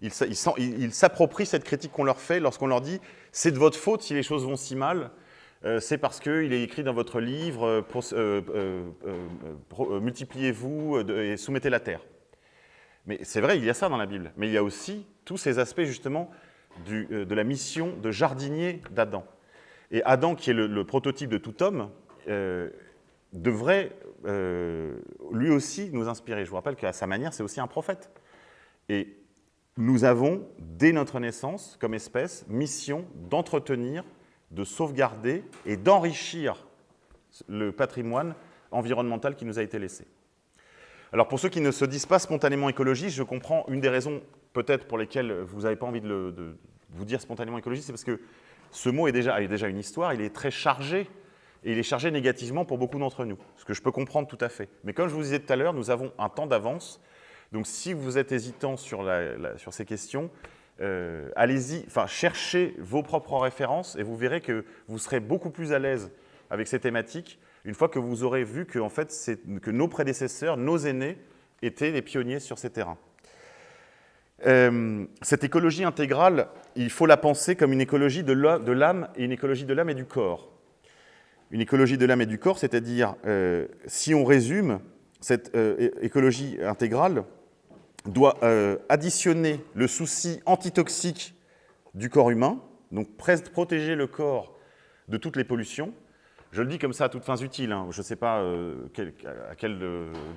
Ils s'approprient cette critique qu'on leur fait lorsqu'on leur dit « c'est de votre faute si les choses vont si mal, euh, c'est parce qu'il est écrit dans votre livre euh, euh, multipliez-vous et soumettez la terre ». Mais c'est vrai, il y a ça dans la Bible, mais il y a aussi tous ces aspects justement du, de la mission de jardinier d'Adam. Et Adam, qui est le, prototype de tout homme, devrait euh, lui aussi nous inspirer. Je vous rappelle qu'à sa manière, c'est aussi un prophète. Et nous avons, dès notre naissance, comme espèce, mission d'entretenir, de sauvegarder et d'enrichir le patrimoine environnemental qui nous a été laissé. Alors pour ceux qui ne se disent pas spontanément écologistes, je comprends une des raisons peut-être pour lesquelles vous n'avez pas envie de, vous dire spontanément écologiste, c'est parce que ce mot est déjà, déjà une histoire, il est très chargé et il est chargé négativement pour beaucoup d'entre nous, ce que je peux comprendre tout à fait. Mais comme je vous disais tout à l'heure, nous avons un temps d'avance, donc si vous êtes hésitant sur, sur ces questions, euh, allez-y, enfin cherchez vos propres références et vous verrez que vous serez beaucoup plus à l'aise avec ces thématiques une fois que vous aurez vu que, en fait, que nos prédécesseurs, nos aînés, étaient les pionniers sur ces terrains. Euh, cette écologie intégrale, il faut la penser comme une écologie de l'âme et une écologie de l'âme et du corps une écologie de l'âme et du corps, c'est-à-dire, euh, si on résume, cette euh, écologie intégrale doit additionner le souci antitoxique du corps humain, donc protéger le corps de toutes les pollutions. Je le dis comme ça à toutes fins utiles, hein. je ne sais pas à quel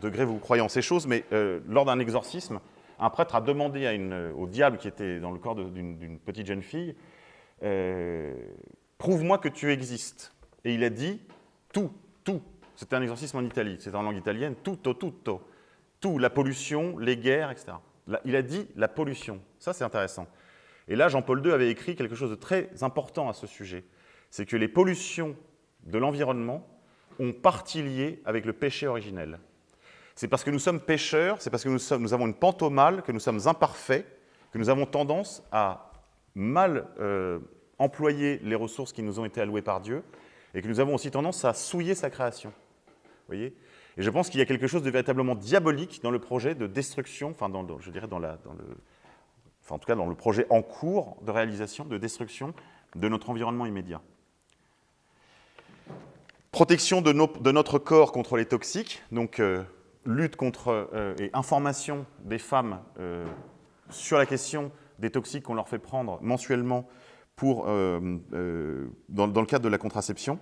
degré vous croyez en ces choses, mais lors d'un exorcisme, un prêtre a demandé une, au diable qui était dans le corps d'une petite jeune fille, prouve-moi que tu existes et il a dit tout, tout. C'était un exorcisme en Italie, c'était en langue italienne, tutto, tutto. Tout, la pollution, les guerres, etc. Il a dit la pollution. Ça, c'est intéressant. Et là, Jean-Paul II avait écrit quelque chose de très important à ce sujet. C'est que les pollutions de l'environnement ont partie liée avec le péché originel. C'est parce que nous sommes pécheurs, c'est parce que nous, avons une pente au mal, que nous sommes imparfaits, que nous avons tendance à mal euh, employer les ressources qui nous ont été allouées par Dieu et que nous avons aussi tendance à souiller sa création. Vous voyez? Et je pense qu'il y a quelque chose de véritablement diabolique dans le projet de destruction, enfin, dans, je dirais dans, le, enfin, en tout cas dans le projet en cours de réalisation, de destruction de notre environnement immédiat. Protection de notre corps contre les toxiques, donc euh, lutte contre euh, et information des femmes euh, sur la question des toxiques qu'on leur fait prendre mensuellement pour, euh, dans, le cadre de la contraception.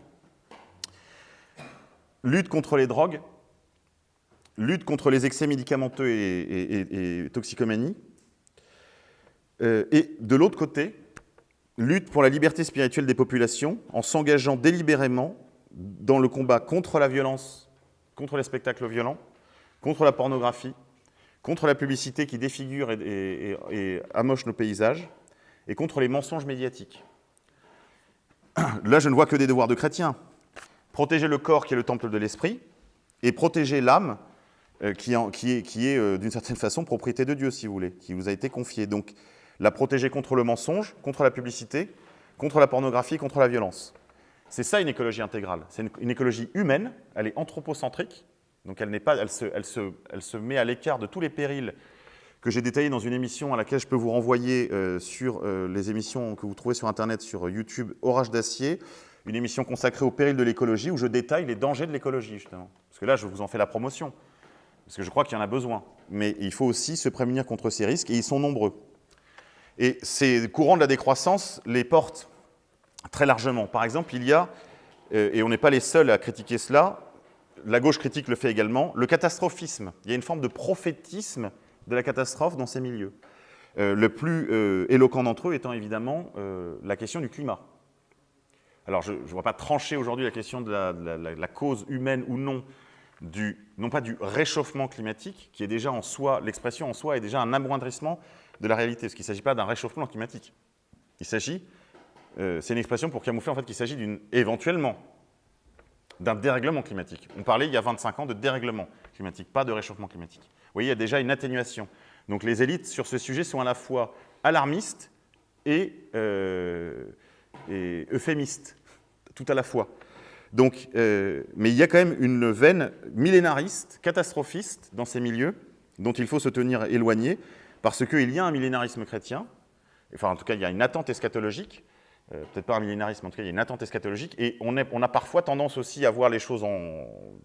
lutte contre les drogues, lutte contre les excès médicamenteux et, toxicomanie, et de l'autre côté, lutte pour la liberté spirituelle des populations en s'engageant délibérément dans le combat contre la violence, contre les spectacles violents, contre la pornographie, contre la publicité qui défigure et, amoche nos paysages, et contre les mensonges médiatiques. Là, je ne vois que des devoirs de chrétiens. Protéger le corps qui est le temple de l'esprit, et protéger l'âme euh, qui, est, euh, d'une certaine façon propriété de Dieu, si vous voulez, qui vous a été confiée. Donc, la protéger contre le mensonge, contre la publicité, contre la pornographie, contre la violence. C'est ça une écologie intégrale. C'est une, écologie humaine, elle est anthropocentrique, donc elle, pas, elle, se, met à l'écart de tous les périls que j'ai détaillés dans une émission à laquelle je peux vous renvoyer euh, sur euh, les émissions que vous trouvez sur Internet, sur YouTube, Orage d'acier, une émission consacrée au péril de l'écologie, où je détaille les dangers de l'écologie, justement. Parce que là, je vous en fais la promotion, parce que je crois qu'il y en a besoin. Mais il faut aussi se prémunir contre ces risques, et ils sont nombreux. Et ces courants de la décroissance les portent très largement. Par exemple, il y a, euh, et on n'est pas les seuls à critiquer cela, la gauche critique le fait également, le catastrophisme. Il y a une forme de prophétisme de la catastrophe dans ces milieux. Euh, le plus euh, éloquent d'entre eux étant évidemment la question du climat. Alors, je ne vois pas trancher aujourd'hui la question de la, cause humaine ou non, du, non pas du réchauffement climatique, qui est déjà en soi, l'expression en soi est déjà un amoindrissement de la réalité, parce qu'il ne s'agit pas d'un réchauffement climatique. Il s'agit, euh, c'est une expression pour camoufler en fait qu'il s'agit d'une, éventuellement, d'un dérèglement climatique. On parlait il y a 25 ans de dérèglement climatique, pas de réchauffement climatique. Vous voyez, il y a déjà une atténuation. Donc les élites sur ce sujet sont à la fois alarmistes et, euh, euphémistes, tout à la fois. Donc, euh, mais il y a quand même une veine millénariste, catastrophiste dans ces milieux, dont il faut se tenir éloigné, parce qu'il y a un millénarisme chrétien, enfin en tout cas il y a une attente eschatologique, euh, peut-être pas un millénarisme, en tout cas il y a une attente eschatologique, et on, a parfois tendance aussi à voir les choses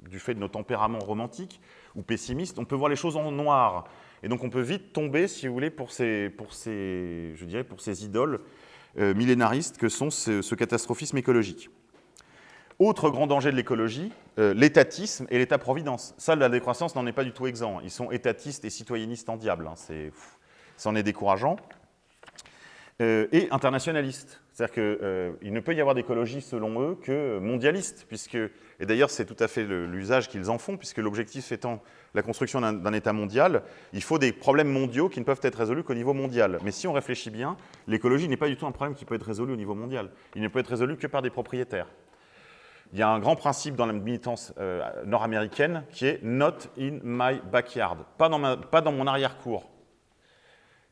du fait de nos tempéraments romantiques ou pessimistes, on peut voir les choses en noir, et donc on peut vite tomber, si vous voulez, pour ces, pour ces, je dirais, pour ces idoles euh, millénaristes que sont ce catastrophisme écologique. Autre grand danger de l'écologie, euh, l'étatisme et l'état-providence. Ça, la décroissance n'en est pas du tout exempt. Ils sont étatistes et citoyennistes en diable. Hein. C'en est, décourageant. Et internationalistes. C'est-à-dire qu'il euh, ne peut y avoir d'écologie, selon eux, que mondialiste. Puisque, et d'ailleurs, c'est tout à fait l'usage qu'ils en font, puisque l'objectif étant la construction d'un État mondial, il faut des problèmes mondiaux qui ne peuvent être résolus qu'au niveau mondial. Mais si on réfléchit bien, l'écologie n'est pas du tout un problème qui peut être résolu au niveau mondial. Il ne peut être résolu que par des propriétaires il y a un grand principe dans la militance euh, nord-américaine qui est « not in my backyard », pas dans, pas dans mon arrière-cour.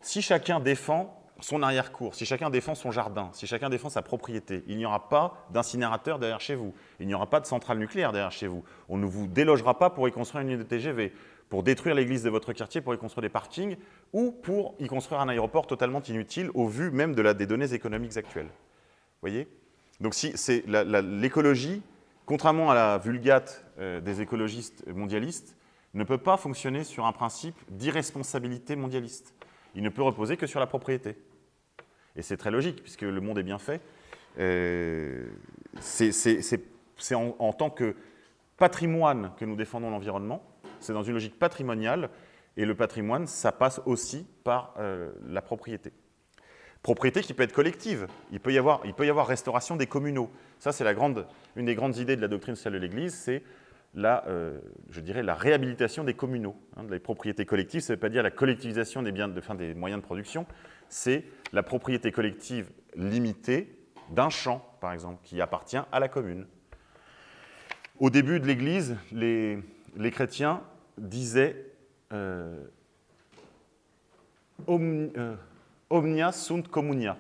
Si chacun défend son arrière-cour, si chacun défend son jardin, si chacun défend sa propriété, il n'y aura pas d'incinérateur derrière chez vous, il n'y aura pas de centrale nucléaire derrière chez vous, on ne vous délogera pas pour y construire une ligne de TGV, pour détruire l'église de votre quartier, pour y construire des parkings, ou pour y construire un aéroport totalement inutile au vu même de la, des données économiques actuelles. Voyez? Donc si c'est l'écologie, contrairement à la vulgate euh, des écologistes mondialistes, ne peut pas fonctionner sur un principe d'irresponsabilité mondialiste. Il ne peut reposer que sur la propriété. Et c'est très logique, puisque le monde est bien fait. Euh, c'est en, tant que patrimoine que nous défendons l'environnement. C'est dans une logique patrimoniale. Et le patrimoine, ça passe aussi par euh, la propriété. Propriété qui peut être collective. Il peut y avoir, restauration des communaux. Ça, c'est une des grandes idées de la doctrine sociale de l'Église, c'est la, euh, réhabilitation des communaux. Hein, des propriétés collectives, ça ne veut pas dire la collectivisation des moyens de production, c'est la propriété collective limitée d'un champ, par exemple, qui appartient à la commune. Au début de l'Église, les, chrétiens disaient euh, euh, Omnia sunt communia.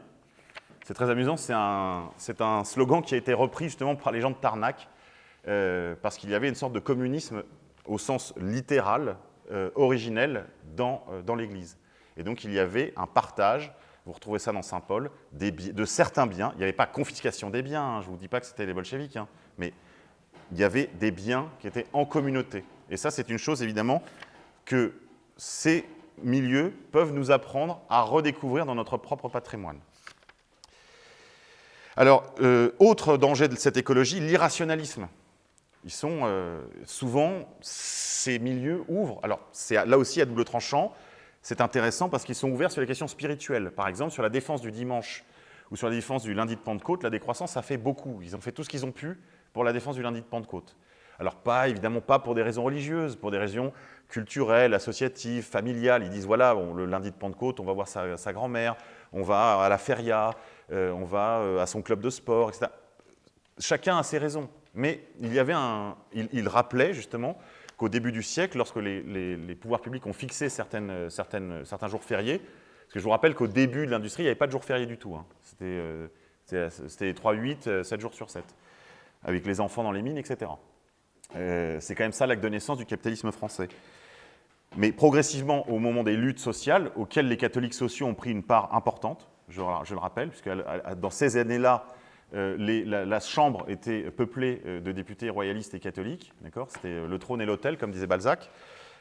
C'est très amusant, c'est un, slogan qui a été repris justement par les gens de Tarnac, euh, parce qu'il y avait une sorte de communisme au sens littéral, originel, dans l'Église. Et donc il y avait un partage, vous retrouvez ça dans Saint Paul, de certains biens. Il n'y avait pas confiscation des biens, hein, je ne vous dis pas que c'était les bolcheviks, hein, mais il y avait des biens qui étaient en communauté. Et ça, c'est une chose évidemment que c'est milieux peuvent nous apprendre à redécouvrir dans notre propre patrimoine. Alors, euh, autre danger de cette écologie, l'irrationalisme. Ils sont euh, souvent, ces milieux ouvrent, alors c'est là aussi à double tranchant, c'est intéressant parce qu'ils sont ouverts sur les questions spirituelles. Par exemple, sur la défense du dimanche ou sur la défense du lundi de Pentecôte, la décroissance a fait beaucoup. Ils ont fait tout ce qu'ils ont pu pour la défense du lundi de Pentecôte. Alors pas, évidemment pas pour des raisons religieuses, pour des raisons culturelles, associatives, familiales. Ils disent, voilà, le lundi de Pentecôte, on va voir sa, grand-mère, on va à la feria, euh, on va euh, à son club de sport, etc. Chacun a ses raisons. Mais il y avait un, il, rappelait justement qu'au début du siècle, lorsque les, pouvoirs publics ont fixé certaines, certains jours fériés, parce que je vous rappelle qu'au début de l'industrie, il n'y avait pas de jours fériés du tout. Hein. C'était 3, 8, 7 jours sur 7, avec les enfants dans les mines, etc. Euh, c'est quand même ça l'acte de naissance du capitalisme français. Mais progressivement, au moment des luttes sociales, auxquelles les catholiques sociaux ont pris une part importante, je, le rappelle, puisque dans ces années-là, euh, la, Chambre était peuplée euh, de députés royalistes et catholiques, C'était le trône et l'autel, comme disait Balzac.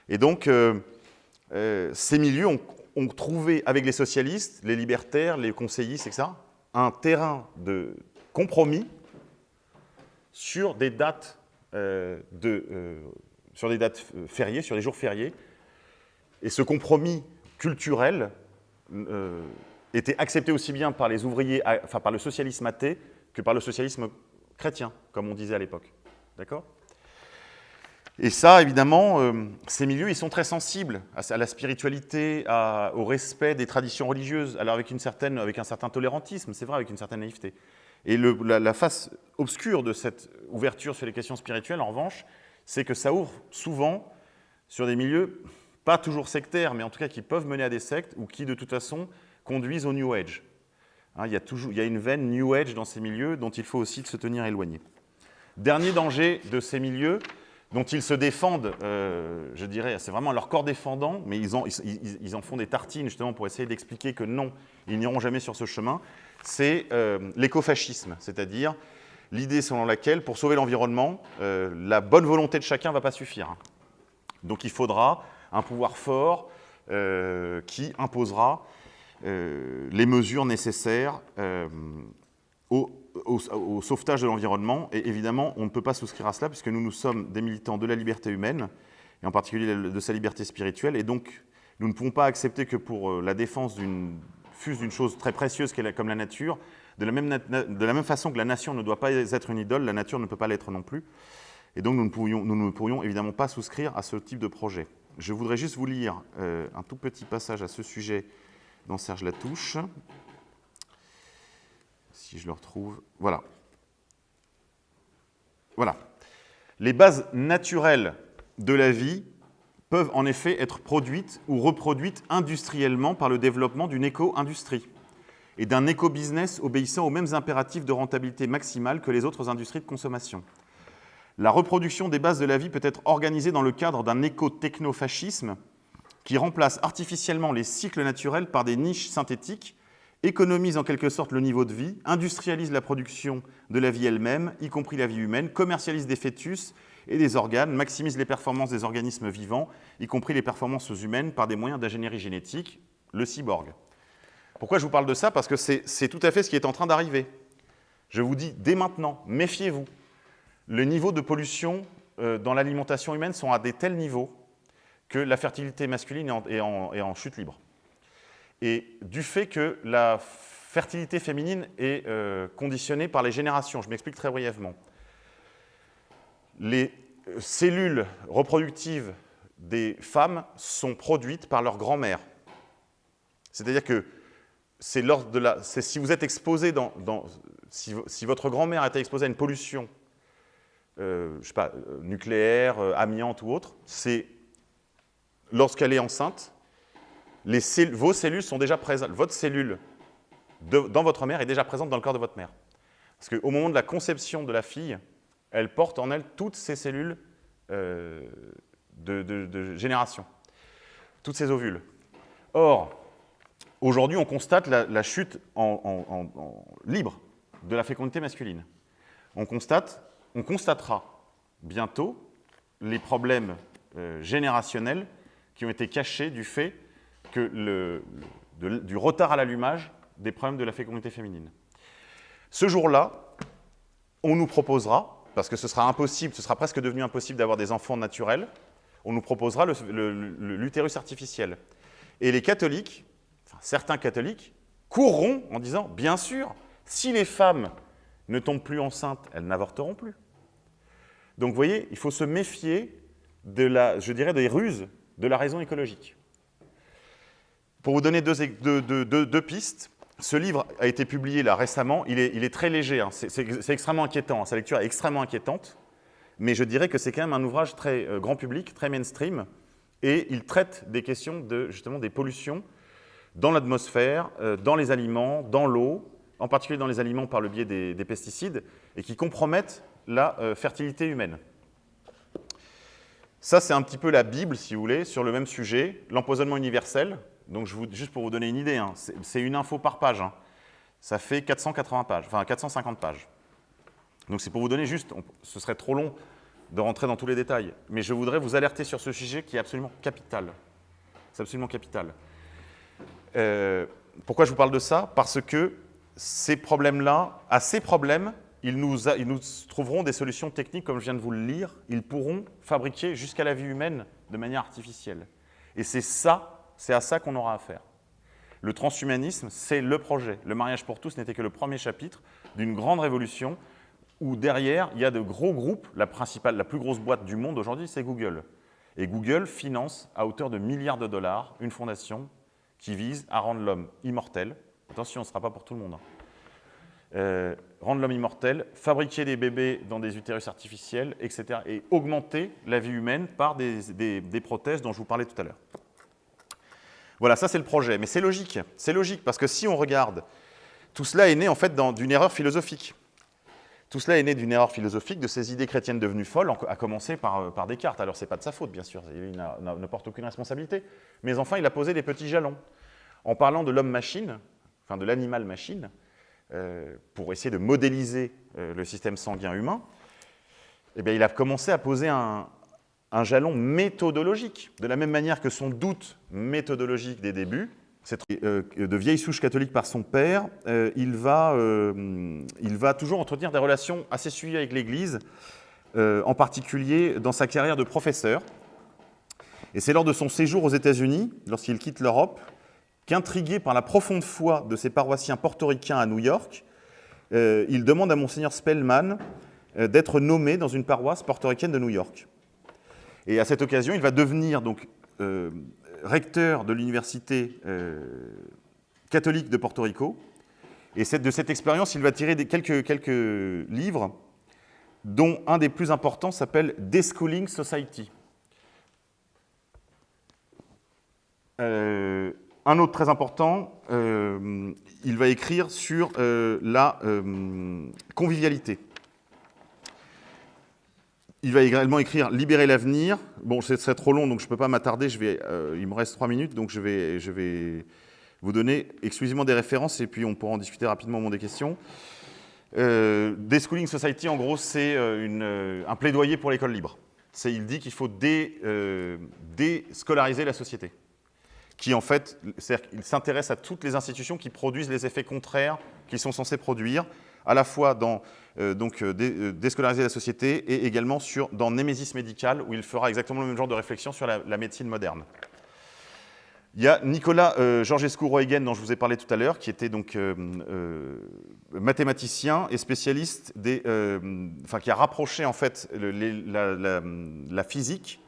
Et donc, ces milieux ont, trouvé, avec les socialistes, les libertaires, les conseillistes, etc., un terrain de compromis sur des dates euh, de, euh, sur des dates euh, fériées, sur des jours fériés. Et ce compromis culturel était accepté aussi bien par les ouvriers, enfin par le socialisme athée, que par le socialisme chrétien, comme on disait à l'époque. D'accord? Et ça, évidemment, ces milieux, ils sont très sensibles à, la spiritualité, au respect des traditions religieuses, alors avec, une certaine, avec un certain tolérantisme, c'est vrai, avec une certaine naïveté. Et la, face obscure de cette ouverture sur les questions spirituelles, en revanche, c'est que ça ouvre souvent sur des milieux, pas toujours sectaires, mais en tout cas qui peuvent mener à des sectes ou qui, de toute façon, conduisent au New Age. Hein, il, y a toujours, une veine New Age dans ces milieux dont il faut aussi se tenir éloigné. Dernier danger de ces milieux, dont ils se défendent, euh, je dirais, c'est vraiment leur corps défendant, mais ils en, font des tartines justement pour essayer d'expliquer que non, ils n'iront jamais sur ce chemin, c'est euh, l'écofascisme, c'est-à-dire l'idée selon laquelle, pour sauver l'environnement, euh, la bonne volonté de chacun ne va pas suffire. Donc il faudra un pouvoir fort qui imposera les mesures nécessaires au, sauvetage de l'environnement. Et évidemment, on ne peut pas souscrire à cela puisque nous, nous sommes des militants de la liberté humaine, et en particulier de sa liberté spirituelle, et donc nous ne pouvons pas accepter que pour la défense d'une chose très précieuse comme la nature, de la, même façon que la nation ne doit pas être une idole, la nature ne peut pas l'être non plus. Et donc nous ne, pourrions, évidemment pas souscrire à ce type de projet. Je voudrais juste vous lire euh, un tout petit passage à ce sujet dans Serge Latouche. Si je le retrouve, voilà. Voilà. Les bases naturelles de la vie peuvent en effet être produites ou reproduites industriellement par le développement d'une éco-industrie et d'un éco-business obéissant aux mêmes impératifs de rentabilité maximale que les autres industries de consommation. La reproduction des bases de la vie peut être organisée dans le cadre d'un éco-technofascisme qui remplace artificiellement les cycles naturels par des niches synthétiques, économise en quelque sorte le niveau de vie, industrialise la production de la vie elle-même, y compris la vie humaine, commercialise des fœtus et des organes, maximise les performances des organismes vivants, y compris les performances humaines par des moyens d'ingénierie génétique, le cyborg. Pourquoi je vous parle de ça? Parce que c'est tout à fait ce qui est en train d'arriver. Je vous dis dès maintenant, méfiez-vous. Le niveau de pollution euh, dans l'alimentation humaine sont à des tels niveaux que la fertilité masculine est en, chute libre. Et du fait que la fertilité féminine est euh, conditionnée par les générations, je m'explique très brièvement les cellules reproductives des femmes sont produites par leur grand-mère. C'est-à-dire que c'est de la, si vous êtes exposé dans, si, votre grand-mère été exposée à une pollution, euh, je sais pas, euh, nucléaire, euh, amiante ou autre, c'est lorsqu'elle est enceinte, vos cellules sont déjà présentes. Votre cellule dans votre mère est déjà présente dans le corps de votre mère. Parce qu'au moment de la conception de la fille, elle porte en elle toutes ces cellules euh, de, génération, toutes ces ovules. Or, aujourd'hui, on constate la, chute en, libre de la fécondité masculine. On, constate, on constatera bientôt les problèmes euh, générationnels qui ont été cachés du fait que le, du retard à l'allumage des problèmes de la fécondité féminine. Ce jour-là, on nous proposera parce que ce sera impossible, ce sera presque devenu impossible d'avoir des enfants naturels, on nous proposera l'utérus artificiel. Et les catholiques, certains catholiques, courront en disant, bien sûr, si les femmes ne tombent plus enceintes, elles n'avorteront plus. Donc vous voyez, il faut se méfier de la, je dirais, des ruses de la raison écologique. Pour vous donner deux, pistes, ce livre a été publié récemment, il est, très léger, hein. c'est extrêmement inquiétant, sa lecture est extrêmement inquiétante, mais je dirais que c'est quand même un ouvrage très euh, grand public, très mainstream, et il traite des questions de, justement des pollutions dans l'atmosphère, euh, dans les aliments, dans l'eau, en particulier dans les aliments par le biais des, pesticides, et qui compromettent la euh, fertilité humaine. Ça, c'est un petit peu la Bible, si vous voulez, sur le même sujet, l'empoisonnement universel. Donc, juste pour vous donner une idée, hein, c'est une info par page. Hein. Ça fait 480 pages, enfin 450 pages. Donc, c'est pour vous donner juste, ce serait trop long de rentrer dans tous les détails, mais je voudrais vous alerter sur ce sujet qui est absolument capital. C'est absolument capital. Euh, pourquoi je vous parle de ça? Parce que ces problèmes-là, à ces problèmes, ils nous, trouveront des solutions techniques, comme je viens de vous le lire. Ils pourront fabriquer jusqu'à la vie humaine de manière artificielle. Et c'est ça, c'est à ça qu'on aura affaire. Le transhumanisme, c'est le projet. Le mariage pour tous n'était que le premier chapitre d'une grande révolution où derrière, il y a de gros groupes. La, principale, la plus grosse boîte du monde aujourd'hui, c'est Google. Et Google finance à hauteur de milliards de dollars une fondation qui vise à rendre l'homme immortel. Attention, ce ne sera pas pour tout le monde. Euh, rendre l'homme immortel, fabriquer des bébés dans des utérus artificiels, etc. et augmenter la vie humaine par des, prothèses dont je vous parlais tout à l'heure. Voilà, ça c'est le projet. Mais c'est logique, c'est logique, parce que si on regarde, tout cela est né en fait d'une erreur philosophique. Tout cela est né d'une erreur philosophique, de ces idées chrétiennes devenues folles, à commencer par, euh, par Descartes. Alors, ce n'est pas de sa faute, bien sûr, il ne porte aucune responsabilité. Mais enfin, il a posé des petits jalons. En parlant de l'homme-machine, enfin de l'animal-machine, pour essayer de modéliser euh, le système sanguin humain, eh bien, il a commencé à poser un, jalon méthodologique, de la même manière que son doute méthodologique des débuts, euh, de vieille souche catholique par son père, il, va, il va toujours entretenir des relations assez suivies avec l'Église, en particulier dans sa carrière de professeur. Et c'est lors de son séjour aux États-Unis, lorsqu'il quitte l'Europe, qu'intrigué par la profonde foi de ses paroissiens portoricains à New York, euh, il demande à Monseigneur Spellman euh, d'être nommé dans une paroisse portoricaine de New York. Et à cette occasion, il va devenir donc euh, recteur de l'université catholique de Porto Rico. Et de cette expérience, il va tirer quelques, quelques livres, dont un des plus importants s'appelle Deschooling Society. Un autre très important, euh, il va écrire sur euh, la euh, convivialité. Il va également écrire « Libérer l'avenir ». Bon, ce serait trop long, donc je ne peux pas m'attarder. il me reste trois minutes, donc je vais, je vais vous donner exclusivement des références et puis on pourra en discuter rapidement au moment des questions. Euh, Deschooling Society, en gros, c'est un plaidoyer pour l'école libre. Il dit qu'il faut déscolariser la société qui en fait, il s'intéresse à toutes les institutions qui produisent les effets contraires qu'ils sont censés produire, à la fois dans euh, donc, euh, euh, déscolariser la société et également sur, dans Némésis médical, où il fera exactement le même genre de réflexion sur la, médecine moderne. Il y a Nicolas euh, Georgescu-Roegen, dont je vous ai parlé tout à l'heure, qui était donc mathématicien et spécialiste des, enfin, qui a rapproché en fait la, physique,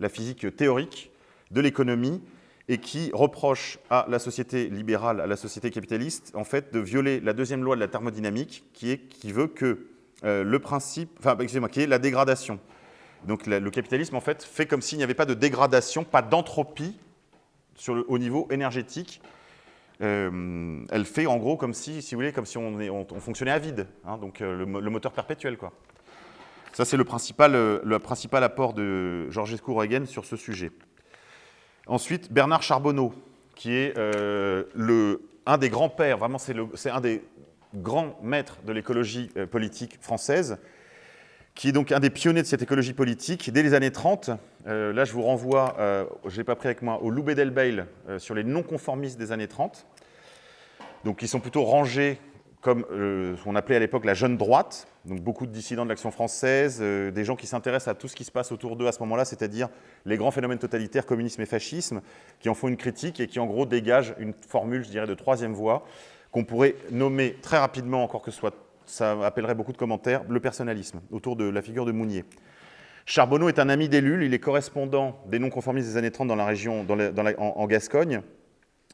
la physique théorique de l'économie et qui reproche à la société libérale, à la société capitaliste, en fait, de violer la deuxième loi de la thermodynamique, qui, est, qui veut que euh, le principe, enfin, excusez-moi, qui est la dégradation. Donc le capitalisme, en fait, fait comme s'il n'y avait pas de dégradation, pas d'entropie au niveau énergétique. Euh, elle fait en gros comme si, si vous voulez, comme si on, fonctionnait à vide, hein, donc euh, le, moteur perpétuel, quoi. Ça, c'est le principal, le principal apport de Georges Roegen sur ce sujet. Ensuite, Bernard Charbonneau, qui est euh, le, un des grands-pères, vraiment c'est un des grands maîtres de l'écologie euh, politique française, qui est donc un des pionniers de cette écologie politique dès les années 30. Euh, là, je vous renvoie, je n'ai pas pris avec moi, au Loubet Delbail sur les non-conformistes des années 30, donc qui sont plutôt rangés comme euh, on appelait à l'époque la jeune droite, donc beaucoup de dissidents de l'action française, euh, des gens qui s'intéressent à tout ce qui se passe autour d'eux à ce moment-là, c'est-à-dire les grands phénomènes totalitaires, communisme et fascisme, qui en font une critique et qui en gros dégagent une formule, je dirais, de troisième voie, qu'on pourrait nommer très rapidement, encore que soit, ça appellerait beaucoup de commentaires, le personnalisme, autour de la figure de Mounier. Charbonneau est un ami d'Ellul, il est correspondant des non-conformistes des années 30 dans la région, en Gascogne.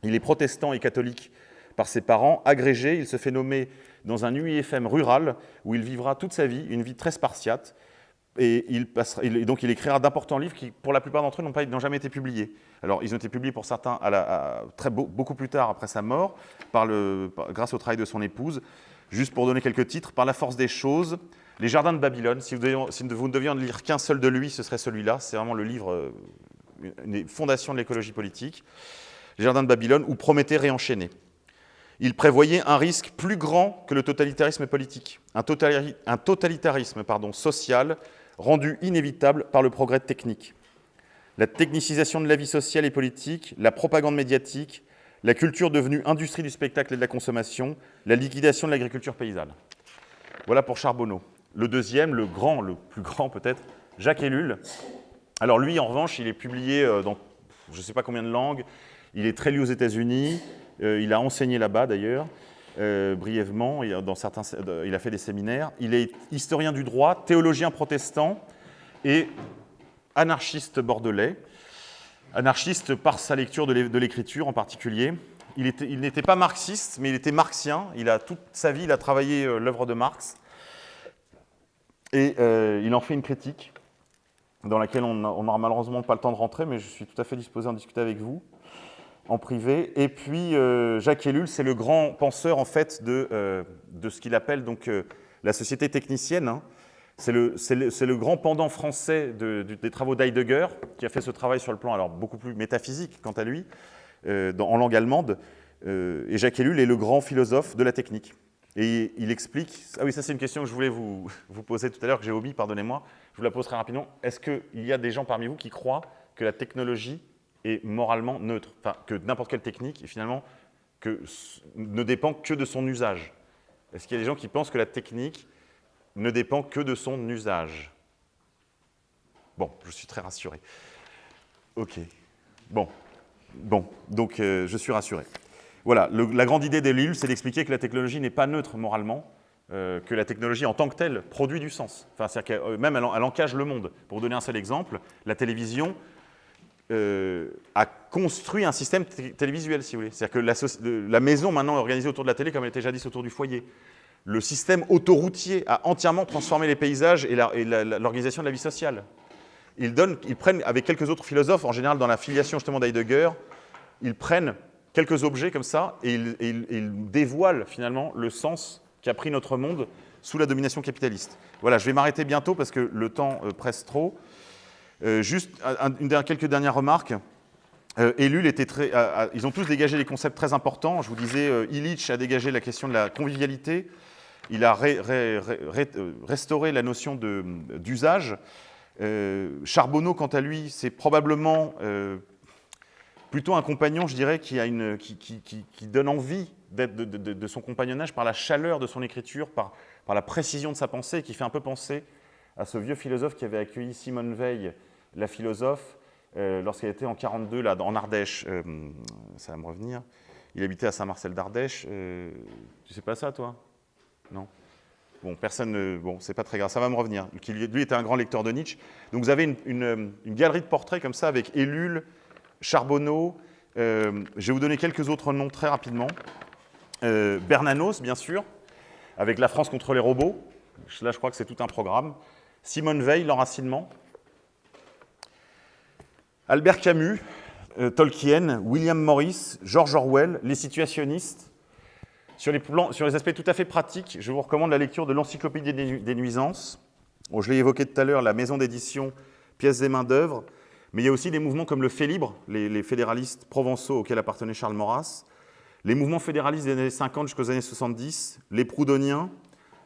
Il est protestant et catholique par ses parents, agrégé, il se fait nommer dans un UIFM rural où il vivra toute sa vie, une vie très spartiate, et, donc il écrira d'importants livres qui, pour la plupart d'entre eux, n'ont jamais été publiés. Alors, ils ont été publiés pour certains très, beaucoup plus tard après sa mort, grâce au travail de son épouse. Juste pour donner quelques titres, Par la force des choses, Les Jardins de Babylone. Si vous, ne deviez en lire qu'un seul de lui, ce serait celui-là. C'est vraiment le livre, euh, une des fondations de l'écologie politique. Les Jardins de Babylone ou Prométhée réenchaîné il prévoyait un risque plus grand que le totalitarisme politique, un, totalitarisme social rendu inévitable par le progrès technique. La technicisation de la vie sociale et politique, la propagande médiatique, la culture devenue industrie du spectacle et de la consommation, la liquidation de l'agriculture paysanne. Voilà pour Charbonneau. Le deuxième, le grand, le plus grand peut-être, Jacques Ellul. Alors lui, en revanche, il est publié euh, dans je ne sais pas combien de langues, il est très lu aux États-Unis, il a enseigné là-bas d'ailleurs, euh, brièvement, dans certains, il a fait des séminaires. Il est historien du droit, théologien protestant et anarchiste bordelais. Anarchiste par sa lecture de l'écriture en particulier. Il n'était pas marxiste, mais il était marxien. Il a, toute sa vie, il a travaillé euh, l'œuvre de Marx. Et il en fait une critique dans laquelle on n'aura malheureusement pas le temps de rentrer, mais je suis tout à fait disposé à en discuter avec vous en privé. Et puis, euh, Jacques Ellul, c'est le grand penseur, en fait, de, euh, de ce qu'il appelle donc euh, la société technicienne. Hein. C'est le, le, grand pendant français des travaux d'Heidegger, qui a fait ce travail sur le plan alors beaucoup plus métaphysique, quant à lui, en langue allemande. et Jacques Ellul est le grand philosophe de la technique. Et il explique, ah oui, ça c'est une question que je voulais vous, vous poser tout à l'heure, que j'ai omis, pardonnez-moi, je vous la pose très rapidement. Est-ce qu'il y a des gens parmi vous qui croient que la technologie est moralement neutre, enfin que n'importe quelle technique, finalement, ne dépend que de son usage. Est-ce qu'il y a des gens qui pensent que la technique ne dépend que de son usage? Bon, je suis très rassuré. Ok. Bon. Bon, donc euh, je suis rassuré. Voilà, la grande idée d'Ellul, c'est d'expliquer que la technologie n'est pas neutre moralement, euh, que la technologie en tant que telle produit du sens. Enfin, c'est-à-dire qu'elle euh, même elle, elle encage le monde. Pour donner un seul exemple, la télévision, euh, a construit un système télévisuel, si vous voulez. C'est-à-dire que la, maison, maintenant, est organisée autour de la télé comme elle était jadis autour du foyer. Le système autoroutier a entièrement transformé les paysages et l'organisation de la vie sociale. Ils, ils prennent, avec quelques autres philosophes, en général dans la filiation justement d'Heidegger, ils prennent quelques objets comme ça et ils, dévoilent finalement le sens qu'a pris notre monde sous la domination capitaliste. Voilà, je vais m'arrêter bientôt parce que le temps euh, presse trop. Euh, juste une, quelques dernières remarques. Euh, était très, ils ont tous dégagé des concepts très importants. Je vous disais, euh, Illich a dégagé la question de la convivialité. Il a restauré la notion d'usage. Charbonneau, quant à lui, c'est probablement plutôt un compagnon, je dirais, qui, donne envie de, son compagnonnage par la chaleur de son écriture, par la précision de sa pensée, qui fait un peu penser à ce vieux philosophe qui avait accueilli Simone Veil, la philosophe, euh, lorsqu'elle était en 42, là, en Ardèche. Euh, ça va me revenir. Il habitait à Saint-Marcel d'Ardèche. Euh, tu sais pas ça, toi? Non? Bon, personne ne... Bon, c'est pas très grave, ça va me revenir. Lui était un grand lecteur de Nietzsche. Donc vous avez une, galerie de portraits comme ça avec Ellul, Charbonneau. je vais vous donner quelques autres noms très rapidement. Bernanos, bien sûr, avec La France contre les robots. Là, je crois que c'est tout un programme. Simone Veil, l'enracinement. Albert Camus, euh, Tolkien, William Morris, George Orwell, les situationnistes. Sur les, aspects tout à fait pratiques, je vous recommande la lecture de l'Encyclopédie des, nuisances. je l'ai évoqué tout à l'heure, la maison d'édition, pièces et mains-d'œuvre. Mais il y a aussi des mouvements comme le Fait libre, les, les fédéralistes provençaux auxquels appartenait Charles Maurras, les mouvements fédéralistes des années 50 jusqu'aux années 70, les proudhoniens,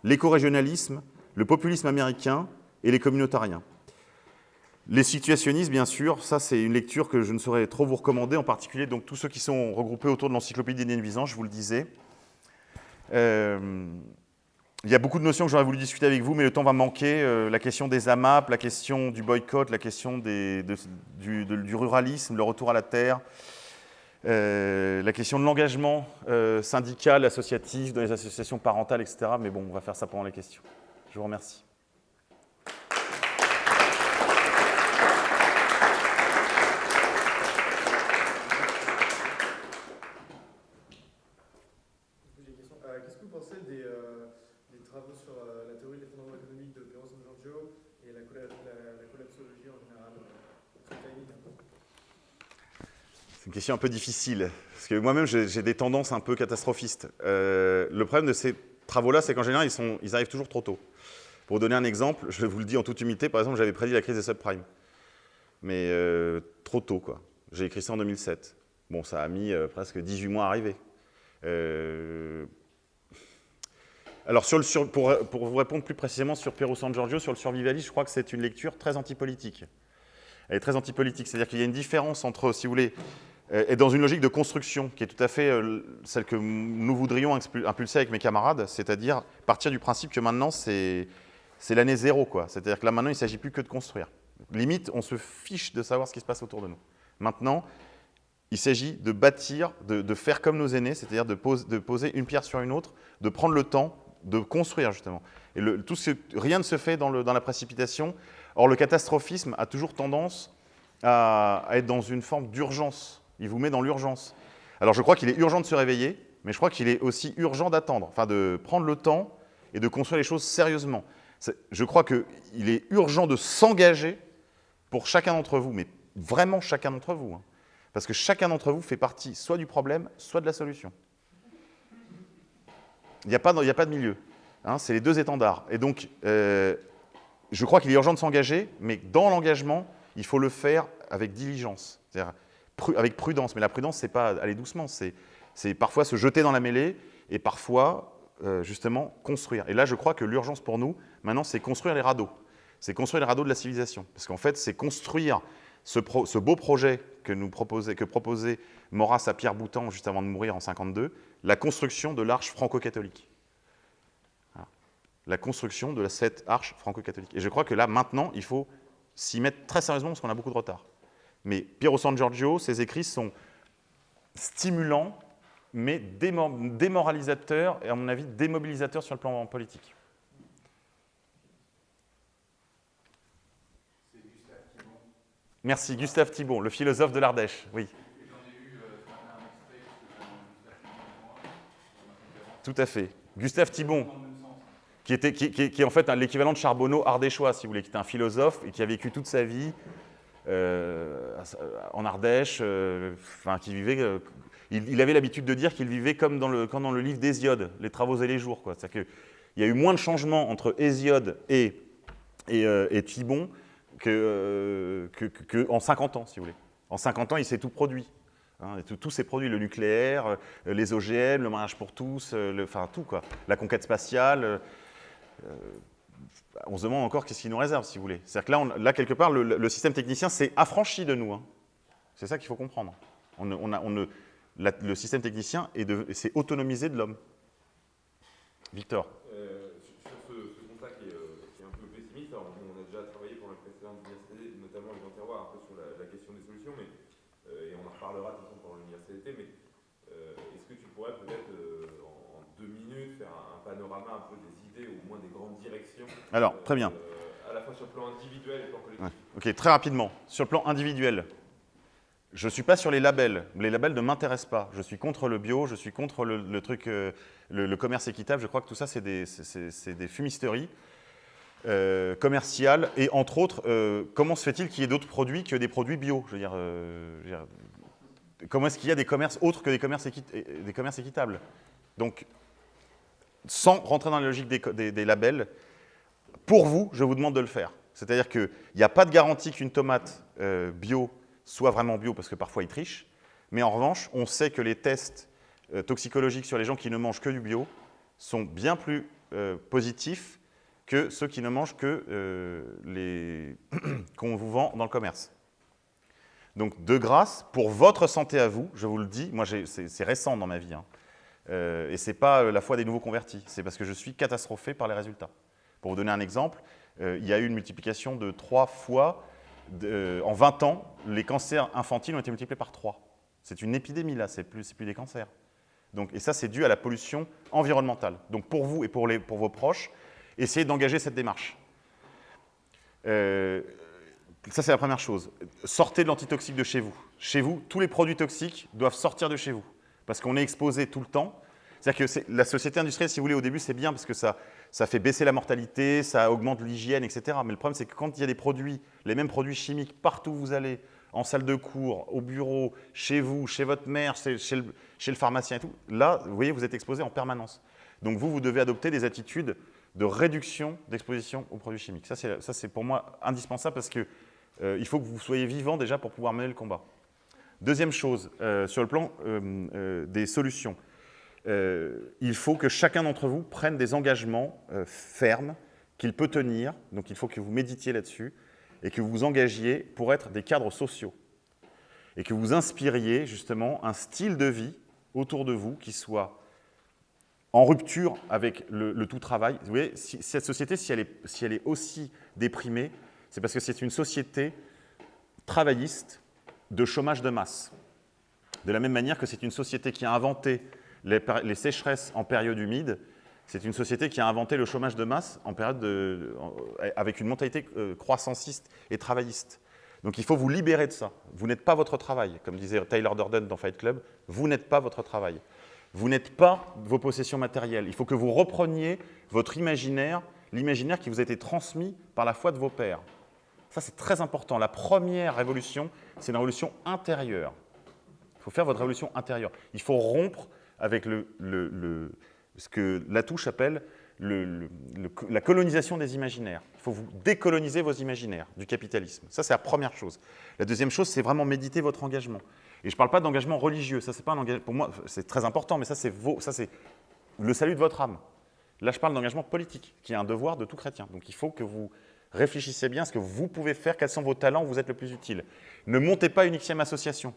l'éco-régionalisme, le populisme américain, et les communautariens. Les situationnistes, bien sûr, ça c'est une lecture que je ne saurais trop vous recommander, en particulier donc tous ceux qui sont regroupés autour de l'encyclopédie des nuisances, je vous le disais. Euh, il y a beaucoup de notions que j'aurais voulu discuter avec vous, mais le temps va manquer. Euh, la question des AMAP, la question du boycott, la question du, ruralisme, le retour à la terre, euh, la question de l'engagement syndical, associatif, dans les associations parentales, etc. Mais bon, on va faire ça pendant les questions. Je vous remercie. Un peu difficile, parce que moi-même, j'ai des tendances un peu catastrophistes. Euh, le problème de ces travaux-là, c'est qu'en général, ils, arrivent toujours trop tôt. Pour donner un exemple, je vous le dis en toute humilité, par exemple, j'avais prédit la crise des subprimes. Mais euh, trop tôt, quoi. J'ai écrit ça en 2007. Bon, ça a mis euh, presque 18 mois à arriver. Alors, le pour, pour, vous répondre plus précisément sur Piero San Giorgio, sur le survivalisme, je crois que c'est une lecture très antipolitique. Elle est très antipolitique, c'est-à-dire qu'il y a une différence entre, si vous voulez, est dans une logique de construction qui est tout à fait euh, celle que nous voudrions impulser avec mes camarades, c'est-à-dire partir du principe que maintenant c'est l'année zéro. C'est-à-dire que là maintenant il ne s'agit plus que de construire. Limite, on se fiche de savoir ce qui se passe autour de nous. Maintenant, il s'agit de bâtir, de, faire comme nos aînés, c'est-à-dire de, poser une pierre sur une autre, de prendre le temps de construire justement. Et tout ce, rien ne se fait dans, dans la précipitation. Or, le catastrophisme a toujours tendance à être dans une forme d'urgence il vous met dans l'urgence. Alors je crois qu'il est urgent de se réveiller, mais je crois qu'il est aussi urgent d'attendre, enfin de prendre le temps et de construire les choses sérieusement. Je crois qu'il est urgent de s'engager pour chacun d'entre vous, mais vraiment chacun d'entre vous. Hein. parce que chacun d'entre vous fait partie soit du problème, soit de la solution. Il n'y a, pas, a pas de milieu. Hein, c'est les deux étendards. Et donc, euh, je crois qu'il est urgent de s'engager, mais dans l'engagement, il faut le faire avec diligence. Avec prudence. Mais la prudence, c'est pas aller doucement, c'est parfois se jeter dans la mêlée et parfois, euh, justement, construire. Et là, je crois que l'urgence pour nous, maintenant, c'est construire les radeaux. C'est construire les radeaux de la civilisation. Parce qu'en fait, c'est construire ce, beau projet que, proposait, que à Pierre Boutan juste avant de mourir en 52, la construction de l'arche franco-catholique. La construction de cette arche franco-catholique. Et je crois que là, maintenant, il faut s'y mettre très sérieusement parce qu'on a beaucoup de retard. Mais Piero San Giorgio, ses écrits sont stimulants, mais démoralisateurs et, à mon avis, démobilisateurs sur le plan politique. Merci, Gustave Thibon, le philosophe de l'Ardèche. Oui. Tout à fait. Gustave Thibon, qui, était, qui, qui est en fait l'équivalent de Charbonneau ardéchois, si vous voulez, qui était un philosophe et qui a vécu toute sa vie en Ardèche, euh, enfin, qui vivait, euh, il, avait l'habitude de dire qu'il vivait comme dans le, dans le livre d'Hésiode, les travaux et les jours. C'est-à-dire qu'il y a eu moins de changements entre Hésiode et, et, Thibon qu'en que, que, 50 ans, si vous voulez. En 50 ans, il s'est tout produit. Hein, tous ces produits, le nucléaire, les OGM, le mariage pour tous, enfin tout quoi, la conquête spatiale, on se demande encore qu'est-ce qu'il nous réserve, si vous voulez. C'est-à-dire que là, là, quelque part, le, système technicien s'est affranchi de nous. Hein. C'est ça qu'il faut comprendre. On, on, le système technicien s'est autonomisé de l'homme. Victor euh, Sur ce, constat euh, qui est, un peu pessimiste, on a déjà travaillé pour la précédente université, notamment les terroirs, un peu sur la, question des solutions, mais, euh, et on en reparlera de toute façon pendant l'université, mais est-ce que tu pourrais peut-être, en, deux minutes, faire un, un panorama un peu des au moins des grandes directions Alors, très bien. Euh, à la fois sur le plan individuel et le plan collectif. Ok, très rapidement. Sur le plan individuel, je ne suis pas sur les labels. Les labels ne m'intéressent pas. Je suis contre le bio, je suis contre le, truc, euh, le, commerce équitable. Je crois que tout ça, c'est des, des, fumisteries euh, commerciales. Et entre autres, comment se fait-il qu'il y ait d'autres produits que des produits bio? Je veux dire, comment est-ce qu'il y a des commerces autres que des commerces, des commerces équitables? Donc, sans rentrer dans la logique des, labels, pour vous, je vous demande de le faire. C'est-à-dire qu'il n'y a pas de garantie qu'une tomate euh, bio soit vraiment bio, parce que parfois ils trichent, mais en revanche, on sait que les tests euh, toxicologiques sur les gens qui ne mangent que du bio sont bien plus euh, positifs que ceux qui ne mangent que les qu'on vous vend dans le commerce. Donc, de grâce, pour votre santé à vous, je vous le dis, moi c'est récent dans ma vie, hein, et ce n'est pas la foi des nouveaux convertis, c'est parce que je suis catastrophé par les résultats. Pour vous donner un exemple, il y a eu une multiplication de trois fois, en 20 ans, les cancers infantiles ont été multipliés par 3. C'est une épidémie là, c'est plus, plus des cancers. Donc, et ça, c'est dû à la pollution environnementale. Donc pour vous et pour, les, pour vos proches, essayez d'engager cette démarche. Euh, ça, c'est la première chose. Sortez de l'antitoxique de chez vous. Chez vous, tous les produits toxiques doivent sortir de chez vous. Parce qu'on est exposé tout le temps. C'est-à-dire que la société industrielle, si vous voulez, au début, c'est bien parce que ça, ça fait baisser la mortalité, ça augmente l'hygiène, etc. Mais le problème, c'est que quand il y a des produits, les mêmes produits chimiques, partout où vous allez, en salle de cours, au bureau, chez vous, chez votre mère, chez, le, pharmacien et tout, là, vous voyez, vous êtes exposé en permanence. Donc vous, vous devez adopter des attitudes de réduction d'exposition aux produits chimiques. Ça, c'est pour moi indispensable parce qu'il euh, faut que vous soyez vivant déjà pour pouvoir mener le combat. Deuxième chose, euh, sur le plan euh, des solutions, il faut que chacun d'entre vous prenne des engagements fermes qu'il peut tenir. Donc il faut que vous méditiez là-dessus et que vous vous engagiez pour être des cadres sociaux et que vous inspiriez justement un style de vie autour de vous qui soit en rupture avec le, tout travail. Vous voyez, si, cette société, si elle, est, si elle est aussi déprimée, c'est parce que c'est une société travailliste de chômage de masse. De la même manière que c'est une société qui a inventé les, sécheresses en période humide, c'est une société qui a inventé le chômage de masse en période de, avec une mentalité euh, croissanciste et travailliste. Donc il faut vous libérer de ça. Vous n'êtes pas votre travail. Comme disait Taylor Durden dans Fight Club, vous n'êtes pas votre travail. Vous n'êtes pas vos possessions matérielles. Il faut que vous repreniez votre imaginaire, l'imaginaire qui vous a été transmis par la foi de vos pères. Ça, c'est très important. La première révolution, c'est une révolution intérieure. Il faut faire votre révolution intérieure. Il faut rompre avec ce que Latouche appelle la colonisation des imaginaires. Il faut vous décoloniser vos imaginaires du capitalisme. Ça, c'est la première chose. La deuxième chose, c'est vraiment méditer votre engagement. Et je ne parle pas d'engagement religieux, ça pas un engagement, pour moi c'est très important, mais ça c'est le salut de votre âme. Là je parle d'engagement politique, qui est un devoir de tout chrétien. Donc il faut que vous réfléchissiez bien à ce que vous pouvez faire, quels sont vos talents, où vous êtes le plus utile. Ne montez pas une xème association.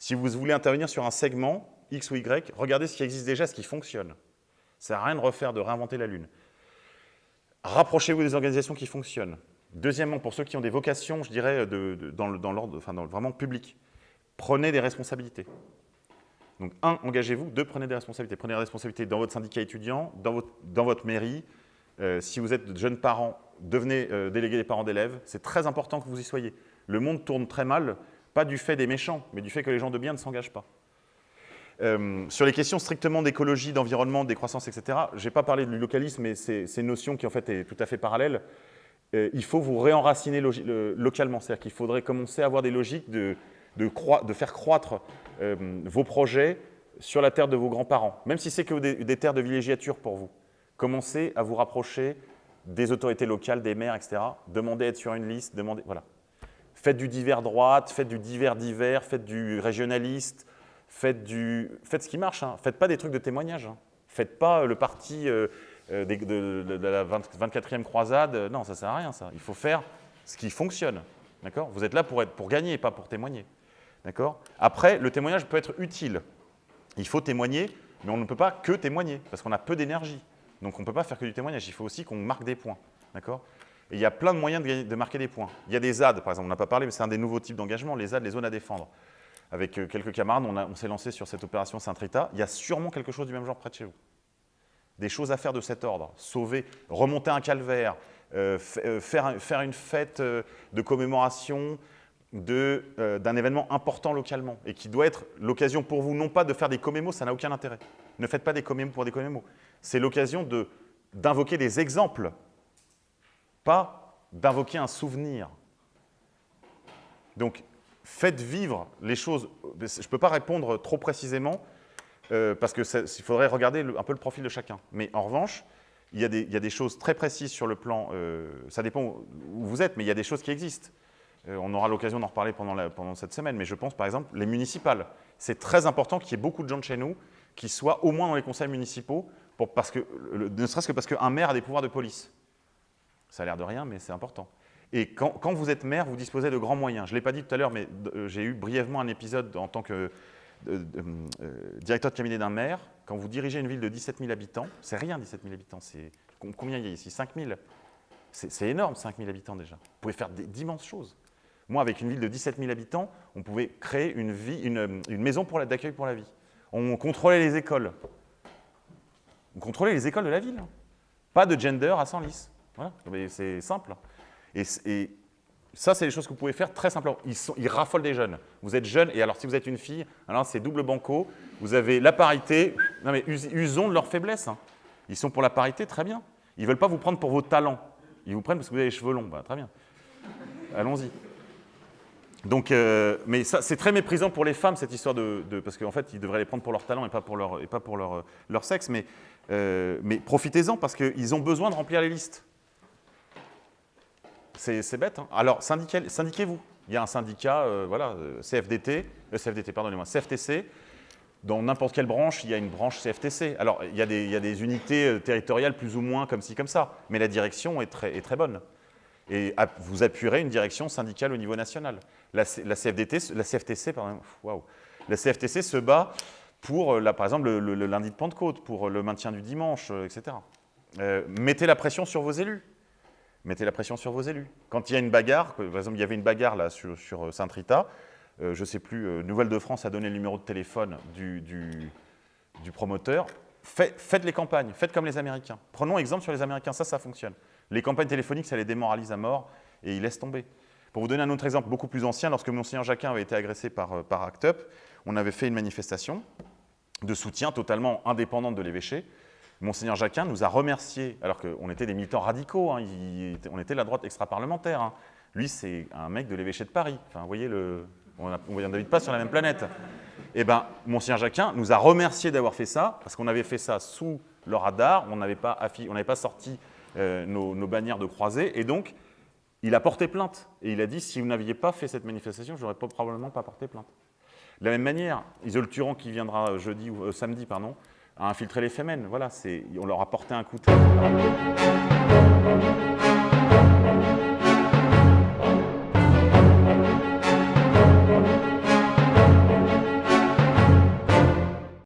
Si vous voulez intervenir sur un segment, X ou Y, regardez ce qui existe déjà, ce qui fonctionne. Ça à rien de refaire, de réinventer la Lune. Rapprochez-vous des organisations qui fonctionnent. Deuxièmement, pour ceux qui ont des vocations, je dirais, dans l'ordre, enfin, dans, vraiment public, prenez des responsabilités. Donc, un, engagez-vous. Deux, prenez des responsabilités. Prenez des responsabilités dans votre syndicat étudiant, dans votre, dans votre mairie. Euh, si vous êtes jeunes parents, devenez euh, délégué des parents d'élèves. C'est très important que vous y soyez. Le monde tourne très mal, pas du fait des méchants, mais du fait que les gens de bien ne s'engagent pas. Euh, sur les questions strictement d'écologie, d'environnement, des croissances, etc., je n'ai pas parlé du localisme, mais c'est une notion qui en fait est tout à fait parallèle. il faut vous réenraciner localement, c'est-à-dire qu'il faudrait commencer à avoir des logiques de faire croître euh, vos projets sur la terre de vos grands-parents, même si c'est que des, terres de villégiature pour vous. Commencez à vous rapprocher des autorités locales, des maires, etc. Demandez à être sur une liste, demandez, voilà. Faites du divers droite, faites du divers divers, faites du régionaliste, faites, du, faites ce qui marche. Hein. Faites pas des trucs de témoignage. Hein. Faites pas le parti euh, euh, de, la 24e croisade. Non, ça sert à rien, ça. Il faut faire ce qui fonctionne. D'accord? Vous êtes là pour, être, pour gagner, pas pour témoigner. D'accord? Après, le témoignage peut être utile. Il faut témoigner, mais on ne peut pas que témoigner, parce qu'on a peu d'énergie. Donc on ne peut pas faire que du témoignage, il faut aussi qu'on marque des points. D'accord? Il y a plein de moyens de, marquer des points. Il y a des ZAD, par exemple, on n'a pas parlé, mais c'est un des nouveaux types d'engagement, les ZAD, les zones à défendre. Avec euh, quelques camarades, on, s'est lancé sur cette opération Saint-Rita. Il y a sûrement quelque chose du même genre près de chez vous. Des choses à faire de cet ordre. Sauver, remonter un calvaire, euh, euh, faire, une fête de commémoration, d'un événement important localement et qui doit être l'occasion pour vous, non pas de faire des commémos, ça n'a aucun intérêt. Ne faites pas des commémos pour des commémos. C'est l'occasion d'invoquer des exemples, pas d'invoquer un souvenir. Donc, faites vivre les choses. Je ne peux pas répondre trop précisément euh, parce qu'il faudrait regarder un peu le profil de chacun. Mais en revanche, il y, a des, choses très précises sur le plan, euh, ça dépend où vous êtes, mais il y a des choses qui existent. Euh, on aura l'occasion d'en reparler pendant, cette semaine, mais je pense par exemple les municipales. C'est très important qu'il y ait beaucoup de gens de chez nous qui soient au moins dans les conseils municipaux, parce que, ne serait-ce que parce qu'un maire a des pouvoirs de police. Ça a l'air de rien, mais c'est important. Et quand, vous êtes maire, vous disposez de grands moyens. Je ne l'ai pas dit tout à l'heure, mais euh, j'ai eu brièvement un épisode en tant que directeur de cabinet d'un maire, quand vous dirigez une ville de 17 000 habitants, c'est rien 17 000 habitants, c'est combien il y a ici? 5 000 C'est énorme 5 000 habitants déjà. Vous pouvez faire d'immenses choses. Moi, avec une ville de 17 000 habitants, on pouvait créer une, maison d'accueil pour la vie. On contrôlait les écoles. On contrôlait les écoles de la ville. Pas de gender à Senlis. Voilà, c'est simple. Et, ça, c'est des choses que vous pouvez faire très simplement. Ils, raffolent des jeunes. Vous êtes jeune, et alors si vous êtes une fille, alors c'est double banco, vous avez la parité. Non mais usons de leur faiblesse. Hein. Ils sont pour la parité, très bien. Ils ne veulent pas vous prendre pour vos talents. Ils vous prennent parce que vous avez les cheveux longs. Bah, très bien. Allons-y. Donc, euh, mais c'est très méprisant pour les femmes, cette histoire de... parce qu'en fait, ils devraient les prendre pour leur talent et pas pour leur, et pas pour leur, leur sexe. Mais, euh, mais profitez-en parce qu'ils ont besoin de remplir les listes. C'est bête. Hein. Alors, syndiquez-vous. Il y a un syndicat, euh, voilà, CFDT, CFDT, pardonnez-moi, CFTC. Dans n'importe quelle branche, il y a une branche CFTC. Alors, il y, a des, unités territoriales plus ou moins comme ci, comme ça. Mais la direction est très, bonne et vous appuierez une direction syndicale au niveau national. La, CFTC, pardon, la CFTC se bat pour, euh, par exemple, le, lundi de Pentecôte, pour le maintien du dimanche, euh, etc. Euh, mettez la pression sur vos élus. Mettez la pression sur vos élus. Quand il y a une bagarre, par exemple, il y avait une bagarre là sur, Saint-Rita, je ne sais plus, Nouvelle de France a donné le numéro de téléphone du, promoteur. faites les campagnes, faites comme les Américains. Prenons exemple sur les Américains, ça, ça fonctionne. Les campagnes téléphoniques, ça les démoralise à mort et ils laissent tomber. Pour vous donner un autre exemple beaucoup plus ancien, lorsque Monseigneur Jacquin avait été agressé euh, par ACT UP, on avait fait une manifestation de soutien totalement indépendante de l'évêché. Monseigneur Jacquin nous a remerciés, alors qu'on était des militants radicaux, hein, on était la droite extra-parlementaire. Hein. Lui, c'est un mec de l'évêché de Paris. Enfin, vous voyez, le, on n'habite pas sur la même planète. Eh bien, Monseigneur Jacquin nous a remerciés d'avoir fait ça, parce qu'on avait fait ça sous le radar, on n'avait pas, pas sorti euh, nos, bannières de croisée. Et donc, il a porté plainte. Et il a dit, si vous n'aviez pas fait cette manifestation, je n'aurais probablement pas porté plainte. De la même manière, Isole Turan, qui viendra jeudi ou euh, samedi, pardon, a infiltré les femmes. Voilà, on leur a porté un de